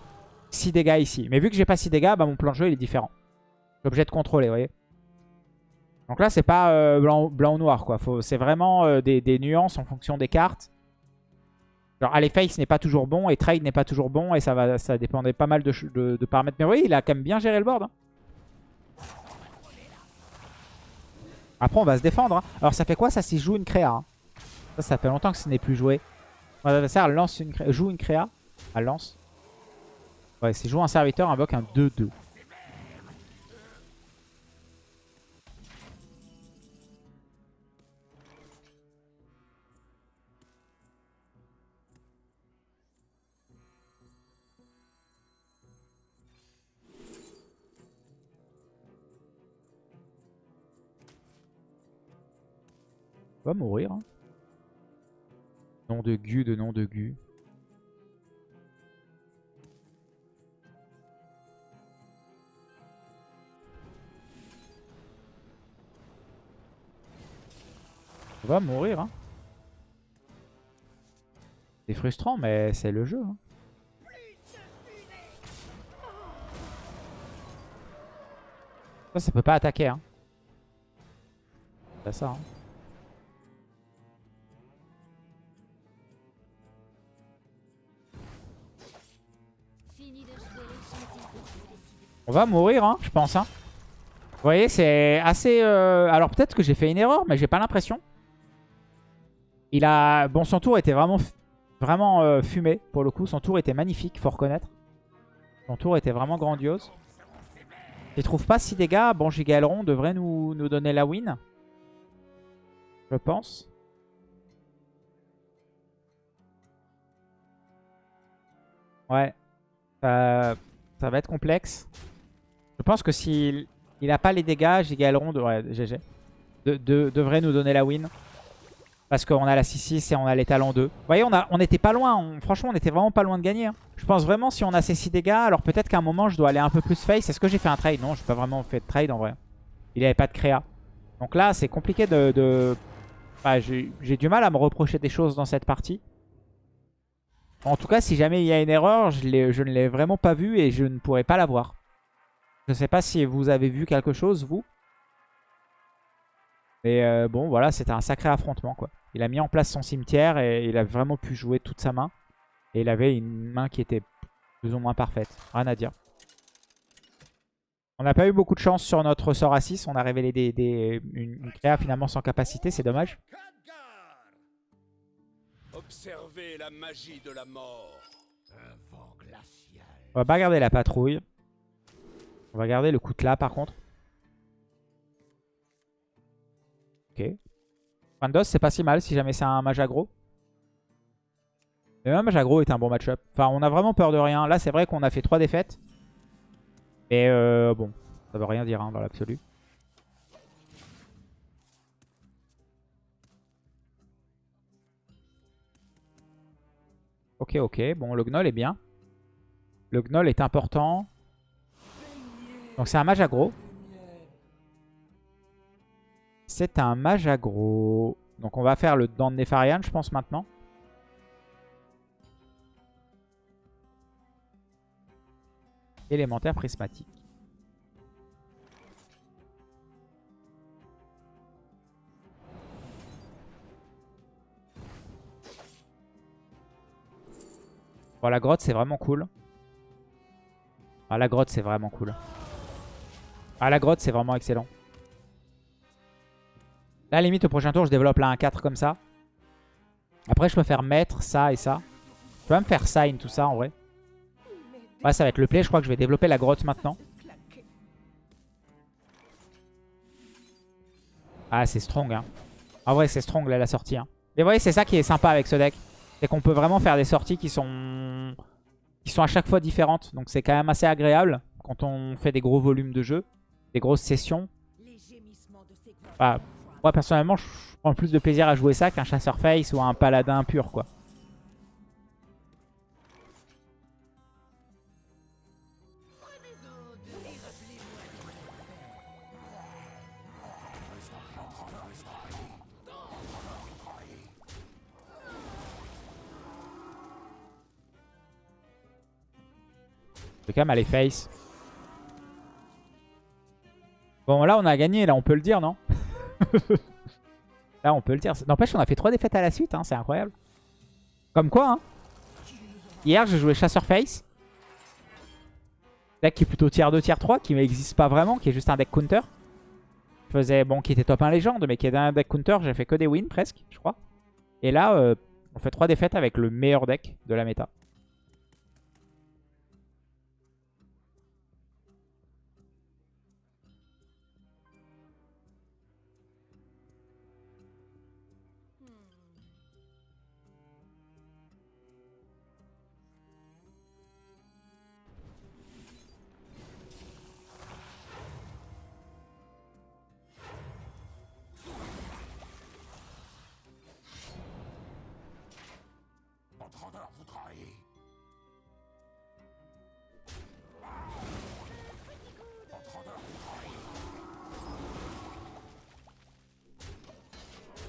6 dégâts ici. Mais vu que j'ai pas 6 dégâts, bah, mon plan de jeu il est différent. Je obligé de contrôler, vous voyez. Donc là, c'est pas euh, blanc, ou noir, quoi. C'est vraiment euh, des, nuances en fonction des cartes. Genre, aller face n'est pas toujours bon et trade n'est pas toujours bon. Et ça, va, ça dépendait pas mal de, paramètres. Mais oui, il a quand même bien géré le board. Hein. Après, on va se défendre. Hein. Alors, ça fait quoi ça s'il joue une créa hein? Ça, ça fait longtemps que ce n'est plus joué. Mon adversaire lance une joue une créa. Elle lance. Ouais, c'est jouer un serviteur, invoque un 2-2. Va mourir. Hein. Nom de Gu de nom de Gu. On va mourir. Hein. C'est frustrant, mais c'est le jeu. Hein. Ça, ça peut pas attaquer. Hein. C'est ça. Hein. On va mourir, hein, je pense. Hein. Vous voyez, c'est assez... Euh, alors peut-être que j'ai fait une erreur, mais j'ai pas l'impression. Il a... Bon, son tour était vraiment, vraiment euh, fumé, pour le coup. Son tour était magnifique, faut reconnaître. Son tour était vraiment grandiose. S'il trouve pas 6 dégâts, bon, Giga Aileron devrait nous, nous donner la win. Je pense. Ouais. Ça va être complexe. Je pense que s'il il a pas les dégâts, Giga Aileron devrait, GG, de, de- devrait nous donner la win. Parce qu'on a la 6-6 et on a les talents 2. Vous voyez, on, était pas loin. franchement, on était vraiment pas loin de gagner. hein. Je pense vraiment si on a ces 6 dégâts, alors peut-être qu'à un moment, je dois aller un peu plus face. Est-ce que j'ai fait un trade? Non, j'ai pas vraiment fait de trade en vrai. Il avait pas de créa. Donc là, c'est compliqué de... de... J'ai du mal à me reprocher des choses dans cette partie. En tout cas, si jamais il y a une erreur, je, je ne l'ai vraiment pas vue et je ne pourrai pas la voir. Je sais pas si vous avez vu quelque chose, vous. Mais euh, bon, voilà, c'était un sacré affrontement, quoi. Il a mis en place son cimetière et il a vraiment pu jouer toute sa main. Et il avait une main qui était plus ou moins parfaite. Rien à dire. On n'a pas eu beaucoup de chance sur notre sort à 6. On a révélé des, des- une, une créa finalement sans capacité. C'est dommage. Observez la magie de la mort. Un vent glacial. On va pas garder la patrouille. On va garder le coutelas par contre. Ok. Fandos, c'est pas si mal si jamais c'est un mage aggro. Mais même mage aggro est un bon match-up. Enfin, on a vraiment peur de rien. Là, c'est vrai qu'on a fait 3 défaites. Mais euh, bon, ça veut rien dire hein, dans l'absolu. Ok, ok. Bon, le gnoll est bien. Le gnoll est important. Donc c'est un mage aggro. C'est un mage aggro. Donc on va faire le dent de Nefarian, je pense, maintenant. Élémentaire prismatique. Bon, la grotte, c'est vraiment cool. Ah, la grotte, c'est vraiment cool. Ah, la grotte, c'est vraiment excellent. Là, la limite, au prochain tour, je développe là un 4 comme ça. Après, je peux faire maître, ça et ça. Je peux même faire sign, tout ça, en vrai. Ouais, ça va être le play. Je crois que je vais développer la grotte maintenant. Ah, c'est strong, hein. En vrai, c'est strong, là, la sortie. Hein. Mais vous voyez, c'est ça qui est sympa avec ce deck. C'est qu'on peut vraiment faire des sorties qui sont qui sont à chaque fois différentes. Donc c'est quand même assez agréable quand on fait des gros volumes de jeu, des grosses sessions. Bah, moi personnellement, je prends plus de plaisir à jouer ça qu'un chasseur face ou un paladin pur quoi. Je vais quand même aller face. Bon, là, on a gagné. Là, on peut le dire, non? Là, on peut le dire. N'empêche, on a fait 3 défaites à la suite. Hein, c'est incroyable. Comme quoi, hein Hier, j'ai joué chasseur face. Deck qui est plutôt tier 2, tier 3, qui n'existe pas vraiment, qui est juste un deck counter. Je faisais, bon, qui était top 1 légende, mais qui est un deck counter. J'ai fait que des wins presque, je crois. Et là, euh, on fait 3 défaites avec le meilleur deck de la méta.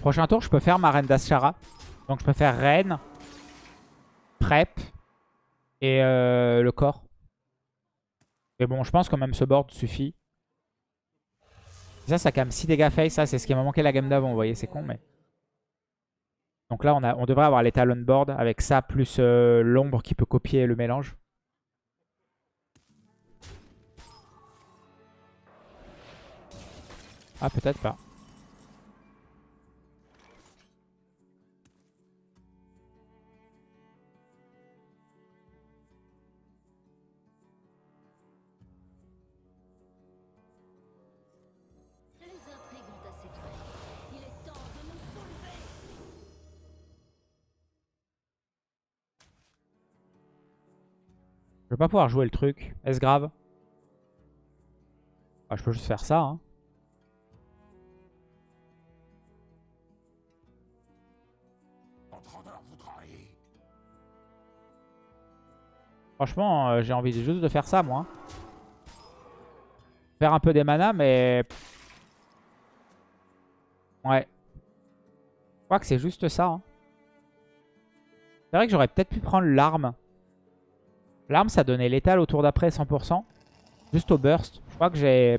Prochain tour, je peux faire ma reine d'Aschara. Donc je peux faire reine, prep et euh, le corps. Mais bon, je pense que même ce board suffit. Ça, ça calme 6 dégâts face. Ça, c'est ce qui m'a manqué la game d'avant. Vous voyez, c'est con, mais... Donc là, on, a, on devrait avoir les talon board avec ça, plus euh, l'ombre qui peut copier le mélange. Ah, peut-être pas. Vais pas pouvoir jouer le truc. Est-ce grave? Ah, Je peux juste faire ça. Hein. Franchement, euh, j'ai envie juste de faire ça, moi. Faire un peu des manas, mais... Ouais. Je crois que c'est juste ça. hein. C'est vrai que j'aurais peut-être pu prendre l'arme. L'arme, ça donnait létal au tour d'après 100%. Juste au burst. Je crois que j'ai...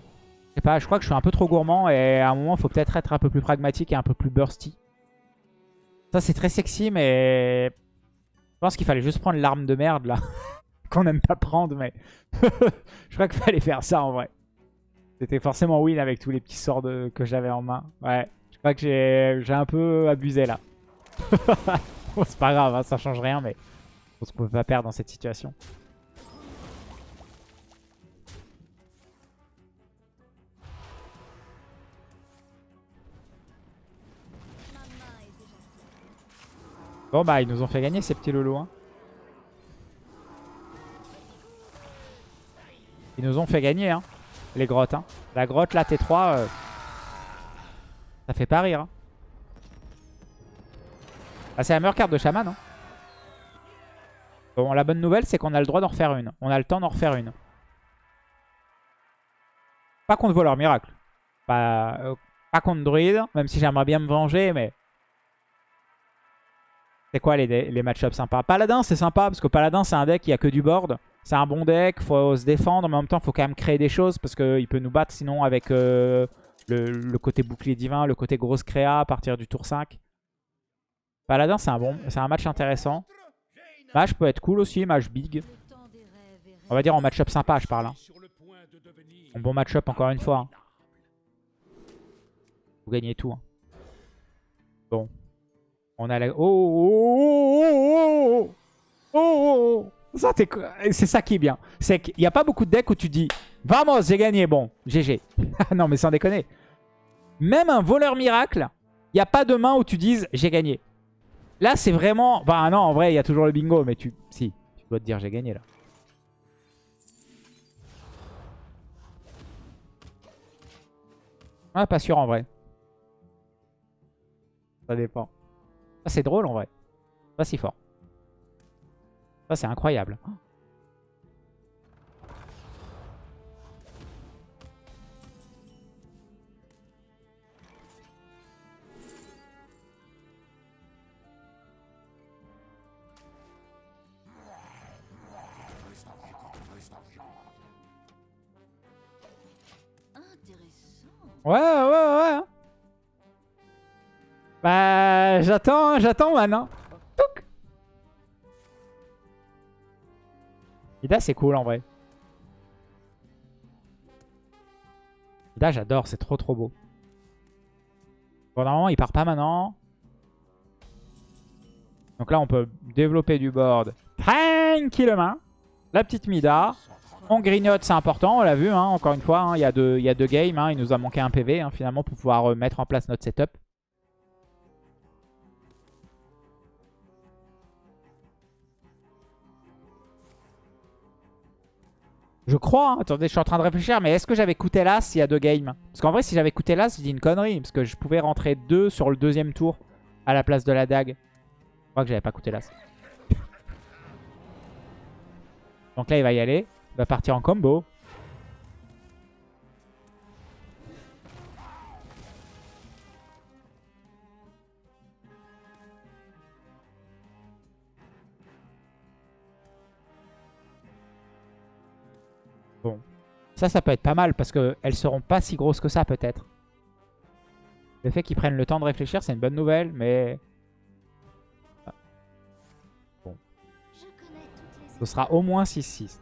Pas, je crois que je suis un peu trop gourmand et à un moment, il faut peut-être être un peu plus pragmatique et un peu plus bursty. Ça, c'est très sexy, mais... Je pense qu'il fallait juste prendre l'arme de merde, là. Qu'on n'aime pas prendre, mais... je crois qu'il fallait faire ça, en vrai. C'était forcément win avec tous les petits sorts que j'avais en main. Ouais, je crois que j'ai j'ai un peu abusé, là. bon, c'est pas grave, hein, ça change rien, mais... Pense qu'on peut pas perdre dans cette situation. Bon bah ils nous ont fait gagner ces petits lolos. Hein. Ils nous ont fait gagner hein, les grottes. Hein. La grotte là T3, euh, ça fait pas rire. Hein. Ah, c'est la meilleure carte de chaman. Hein. Bon la bonne nouvelle c'est qu'on a le droit d'en refaire une. On a le temps d'en refaire une. Pas contre voleur miracle. Pas, euh, pas contre druide, même si j'aimerais bien me venger mais... C'est quoi les, les match-ups sympas? Paladin, c'est sympa parce que Paladin, c'est un deck, n'y a que du board. C'est un bon deck, faut se défendre, mais en même temps, faut quand même créer des choses parce qu'il peut nous battre sinon avec euh, le, côté bouclier divin, le côté grosse créa à partir du tour 5. Paladin, c'est un, bon, c'est un match intéressant. Match peut être cool aussi, match big. On va dire en match-up sympa, je parle. hein. Bon match-up encore une fois. hein. Vous gagnez tout. hein. Bon. On a la... Oh, oh, oh, oh, oh, oh, oh, oh. C'est ça qui est bien. C'est qu'il n'y a pas beaucoup de decks où tu dis « Vamos, j'ai gagné, bon, GG. » Non, mais sans déconner. Même un voleur miracle, il n'y a pas de main où tu dises « J'ai gagné. » Là, c'est vraiment... Bah non, en vrai, il y a toujours le bingo, mais tu... Si, tu dois te dire « J'ai gagné, là. » Ouais, pas sûr en vrai. Ça dépend. Ça, c'est drôle en vrai. Pas si fort. Ça, c'est incroyable. Ouais, ouais, ouais. hein. Bah, j'attends, j'attends maintenant. Touc. Ida, c'est cool en vrai. Ida, j'adore, c'est trop trop beau. Bon, normalement, il part pas maintenant. Donc là, on peut développer du board tranquillement. La petite Mida. On grignote, c'est important, on l'a vu, hein, encore une fois. hein, Il y, a deux- y a deux games, hein, il nous a manqué un PV finalement pour pouvoir euh, mettre en place notre setup. Je crois, attendez, je suis en train de réfléchir, mais est-ce que j'avais coûté l'As il y a deux games? Parce qu'en vrai, si j'avais coûté l'As, j'ai dit une connerie, parce que je pouvais rentrer deux sur le deuxième tour à la place de la dague. Je crois que j'avais pas coûté l'As. Donc là, il va y aller. Il va partir en combo. Bon. Ça, ça peut être pas mal parce qu'elles seront pas si grosses que ça peut-être. Le fait qu'ils prennent le temps de réfléchir, c'est une bonne nouvelle, mais toutes les ce sera au moins 6-6.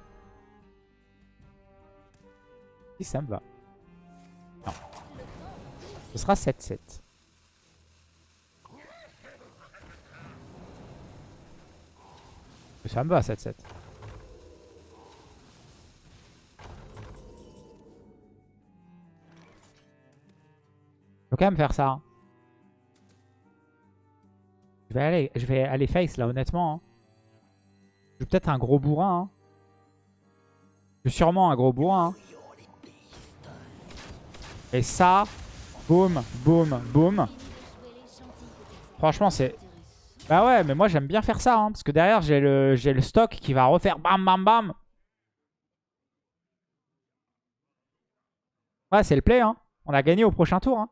Si ça me va. Non. Ce sera 7-7. Ça me va 7-7. Faut quand même faire ça. hein. Je vais aller, je face là honnêtement. hein. Je suis peut-être un gros bourrin. hein. Je suis sûrement un gros bourrin. Et ça, boum, boum, boum. Franchement, c'est... Bah ouais, mais moi j'aime bien faire ça. hein, parce que derrière, j'ai le, le stock qui va refaire bam, bam, bam. Ouais, c'est le play. Hein. On a gagné au prochain tour. hein.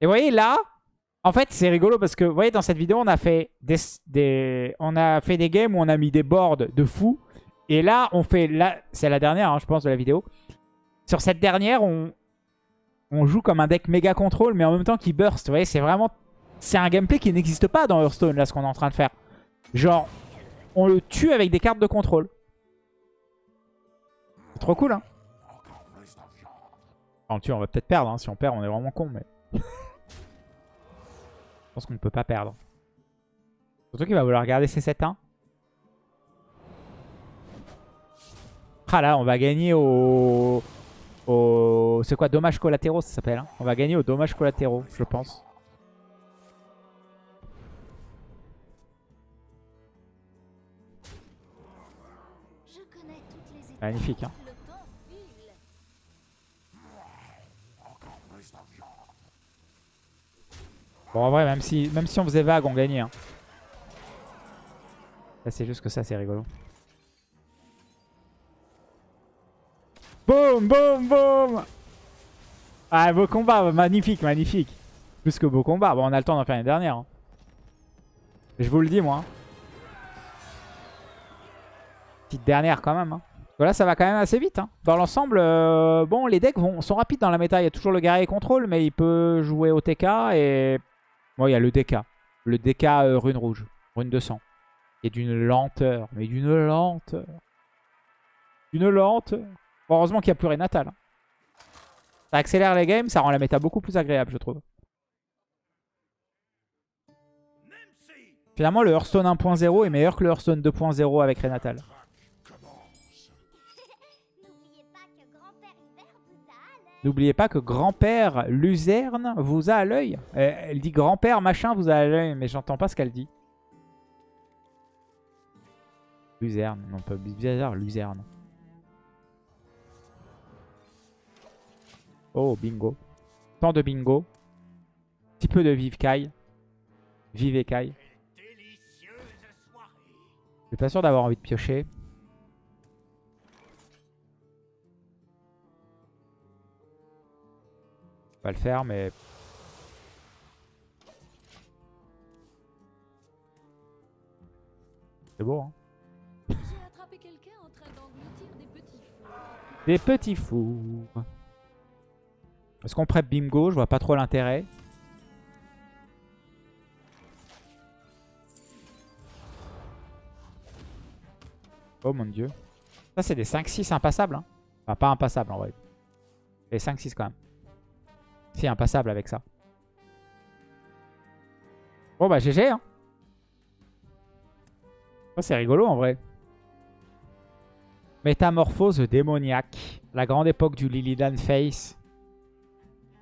Et vous voyez, là, en fait, c'est rigolo parce que, vous voyez, dans cette vidéo, on a fait des, des- on a fait des games où on a mis des boards de fou. Et là, on fait... là, C'est la dernière, je pense, de la vidéo. Sur cette dernière, on, joue comme un deck méga contrôle, mais en même temps qui burst. Vous voyez, c'est vraiment... C'est un gameplay qui n'existe pas dans Hearthstone, là, ce qu'on est en train de faire. Genre, on le tue avec des cartes de contrôle. C'est trop cool, hein on le tue, on va peut-être perdre. hein. Si on perd, on est vraiment con, mais... Je pense qu'on ne peut pas perdre. Surtout qu'il va vouloir garder ses 7-1. Ah là, on va gagner au... C'est quoi Dommages collatéraux, ça s'appelle. hein. on va gagner aux dommages collatéraux, je pense. Magnifique, hein. Bon, en vrai, même si, même si on faisait vague, on gagnait. hein. C'est juste que ça, c'est rigolo. Boum, boum, boum Ah, beau combat, magnifique, magnifique. Plus que beau combat. Bon, on a le temps d'en faire une dernière. hein. Je vous le dis, moi. hein. Petite dernière, quand même. hein. Voilà, ça va quand même assez vite. hein. Dans l'ensemble, euh, bon, les decks vont, sont rapides dans la méta. Il y a toujours le guerrier contrôle, mais il peut jouer au TK et... Bon, il y a le DK. Le DK euh, rune rouge. Rune de sang. Et d'une lenteur. Mais d'une lenteur. D'une lenteur. Heureusement qu'il n'y a plus Renatal. Ça accélère les games, ça rend la méta beaucoup plus agréable, je trouve. Finalement, le Hearthstone 1.0 est meilleur que le Hearthstone 2.0 avec Renatal. N'oubliez pas que grand-père Luzerne vous a à l'œil. Elle dit grand-père machin vous a à l'œil, mais j'entends pas ce qu'elle dit. Luzerne, non pas bizarre, Luzerne. Oh, bingo. Tant de bingo. Petit peu de vive Kai. Vive Kai. Je suis pas sûr d'avoir envie de piocher. On va le faire, mais... C'est beau, hein J'ai attrapé quelqu'un en train d'engloutir des petits fous. Des petits fous. Est-ce qu'on prep bingo? Je vois pas trop l'intérêt. Oh mon dieu. Ça c'est des 5-6 impassables. Hein. Enfin pas impassables en vrai. Des 5-6 quand même. Si impassables avec ça. Bon bah GG hein. Ça c'est rigolo en vrai. Métamorphose démoniaque. La grande époque du Lilidan Face.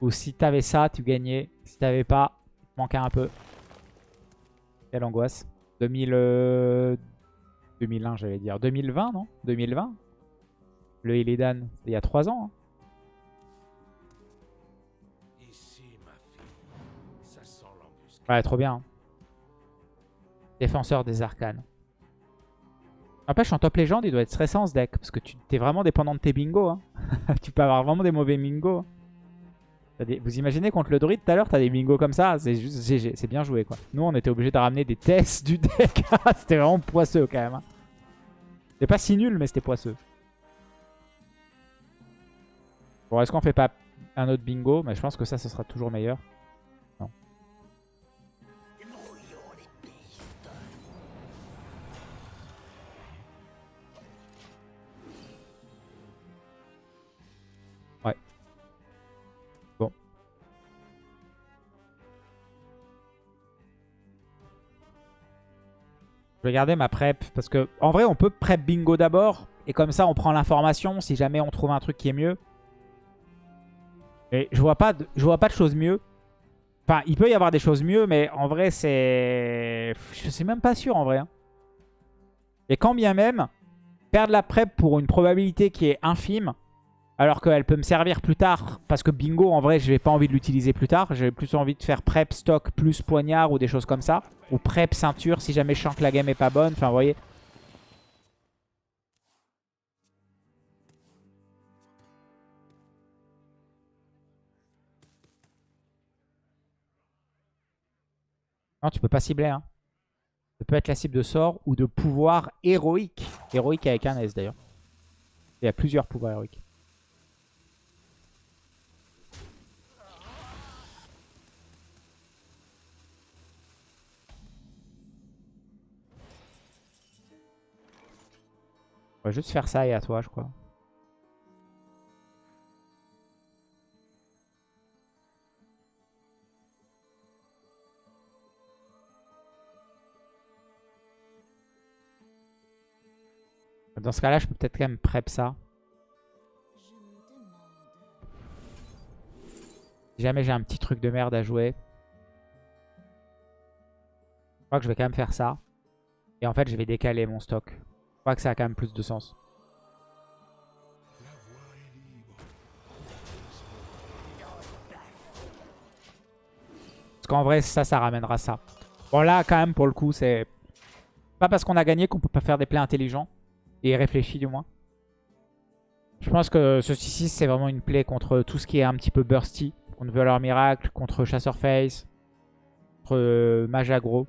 Où si t'avais ça, tu gagnais. Si t'avais pas, manquait un peu. Quelle angoisse. 2000, euh, 2001, j'allais dire. 2020, non? 2020 Le Illidan, il y a 3 ans. hein. Ici, ma fille. Ça sent l'embuscade. Ouais, trop bien. hein. Défenseur des arcanes. N'empêche, en top légende, il doit être stressant ce deck. Parce que tu es vraiment dépendant de tes bingos. hein. tu peux avoir vraiment des mauvais bingos. Vous imaginez contre le druide tout à l'heure, t'as des bingos comme ça. C'est juste GG. C'est bien joué quoi. Nous, on était obligé de ramener des tests du deck. c'était vraiment poisseux quand même. hein. C'était pas si nul, mais c'était poisseux. Bon, est-ce qu'on fait pas un autre bingo? Mais je pense que ça, ce sera toujours meilleur. Je vais garder ma prep parce que en vrai on peut prep bingo d'abord et comme ça on prend l'information si jamais on trouve un truc qui est mieux. Et je vois pas de, choses mieux. Enfin, il peut y avoir des choses mieux, mais en vrai c'est, je suis même pas sûr en vrai. hein. Et quand bien même, perdre la prep pour une probabilité qui est infime. Alors qu'elle peut me servir plus tard. Parce que bingo, en vrai, je n'ai pas envie de l'utiliser plus tard. J'ai plus envie de faire prep, stock, plus poignard ou des choses comme ça. Ou prep, ceinture, si jamais je sens que la game est pas bonne. Enfin, vous voyez. Non, tu peux pas cibler. Hein. Ça peut être la cible de sort ou de pouvoir héroïque. Héroïque avec un S d'ailleurs. Il y a plusieurs pouvoirs héroïques. On va juste faire ça et à toi, je crois. Dans ce cas-là, je peux peut-être quand même prep ça. Si jamais j'ai un petit truc de merde à jouer. Je crois que je vais quand même faire ça. Et en fait, je vais décaler mon stock. Je crois que ça a quand même plus de sens. Parce qu'en vrai, ça, ça ramènera ça. Bon, là, quand même, pour le coup, c'est... Pas parce qu'on a gagné qu'on peut pas faire des plays intelligents. Et réfléchis, du moins. Je pense que ce 6-6, c'est vraiment une play contre tout ce qui est un petit peu bursty. Contre Voleur Miracle, contre Chasseur Face, contre euh, Mage Aggro.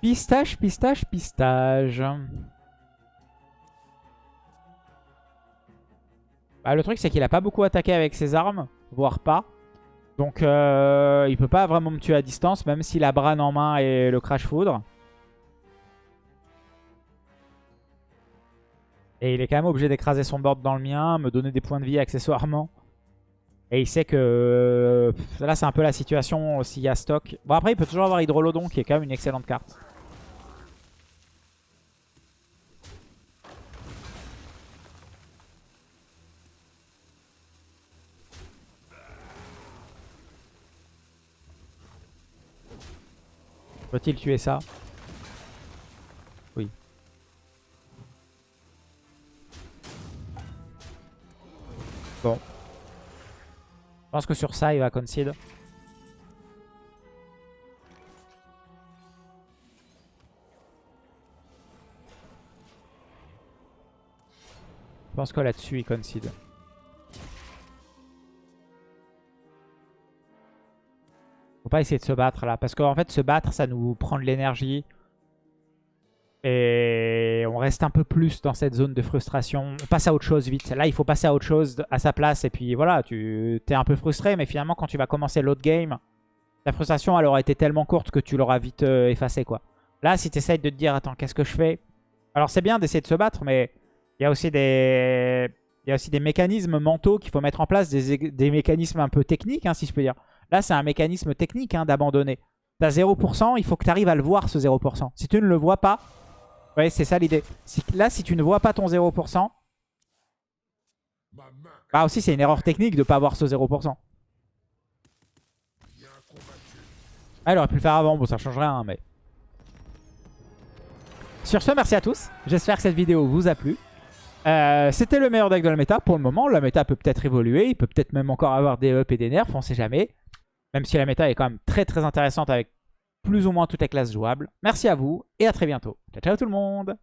Pistache, pistache, pistache. Bah, le truc, c'est qu'il a pas beaucoup attaqué avec ses armes, voire pas. Donc, euh, il peut pas vraiment me tuer à distance, même s'il a Bran en main et le Crash Foudre. Et il est quand même obligé d'écraser son board dans le mien, me donner des points de vie accessoirement. Et il sait que là, c'est un peu la situation s'il y a stock. Bon, après, il peut toujours avoir Hydrolodon, qui est quand même une excellente carte. Peut-il tuer ça Oui. Bon. Je pense que sur ça, il va concede. Je pense que là-dessus, il concede. Pas essayer de se battre là. Parce qu'en fait, se battre, ça nous prend de l'énergie. Et on reste un peu plus dans cette zone de frustration. On passe à autre chose vite. Là, il faut passer à autre chose à sa place. Et puis voilà, tu es un peu frustré. Mais finalement, quand tu vas commencer l'autre game, ta frustration, elle aura été tellement courte que tu l'auras vite euh, effacée. quoi. Là, si tu essayes de te dire, attends, qu'est-ce que je fais? Alors, c'est bien d'essayer de se battre, mais il y a aussi des... Il y a aussi des mécanismes mentaux qu'il faut mettre en place, des, des mécanismes un peu techniques, hein, si je peux dire. Là, c'est un mécanisme technique hein, d'abandonner. Tu as 0%, il faut que tu arrives à le voir, ce 0%. Si tu ne le vois pas, ouais, c'est ça l'idée. Là, si tu ne vois pas ton 0%, bah aussi, c'est une erreur technique de ne pas voir ce 0%. Ah, il aurait pu le faire avant, bon, ça change rien, mais... Sur ce, merci à tous. J'espère que cette vidéo vous a plu. Euh, C'était le meilleur deck de la méta pour le moment. La méta peut peut-être évoluer. Il peut peut-être même encore avoir des up et des nerfs. On sait jamais. Même si la méta est quand même très très intéressante avec plus ou moins toutes les classes jouables. Merci à vous et à très bientôt. Ciao ciao tout le monde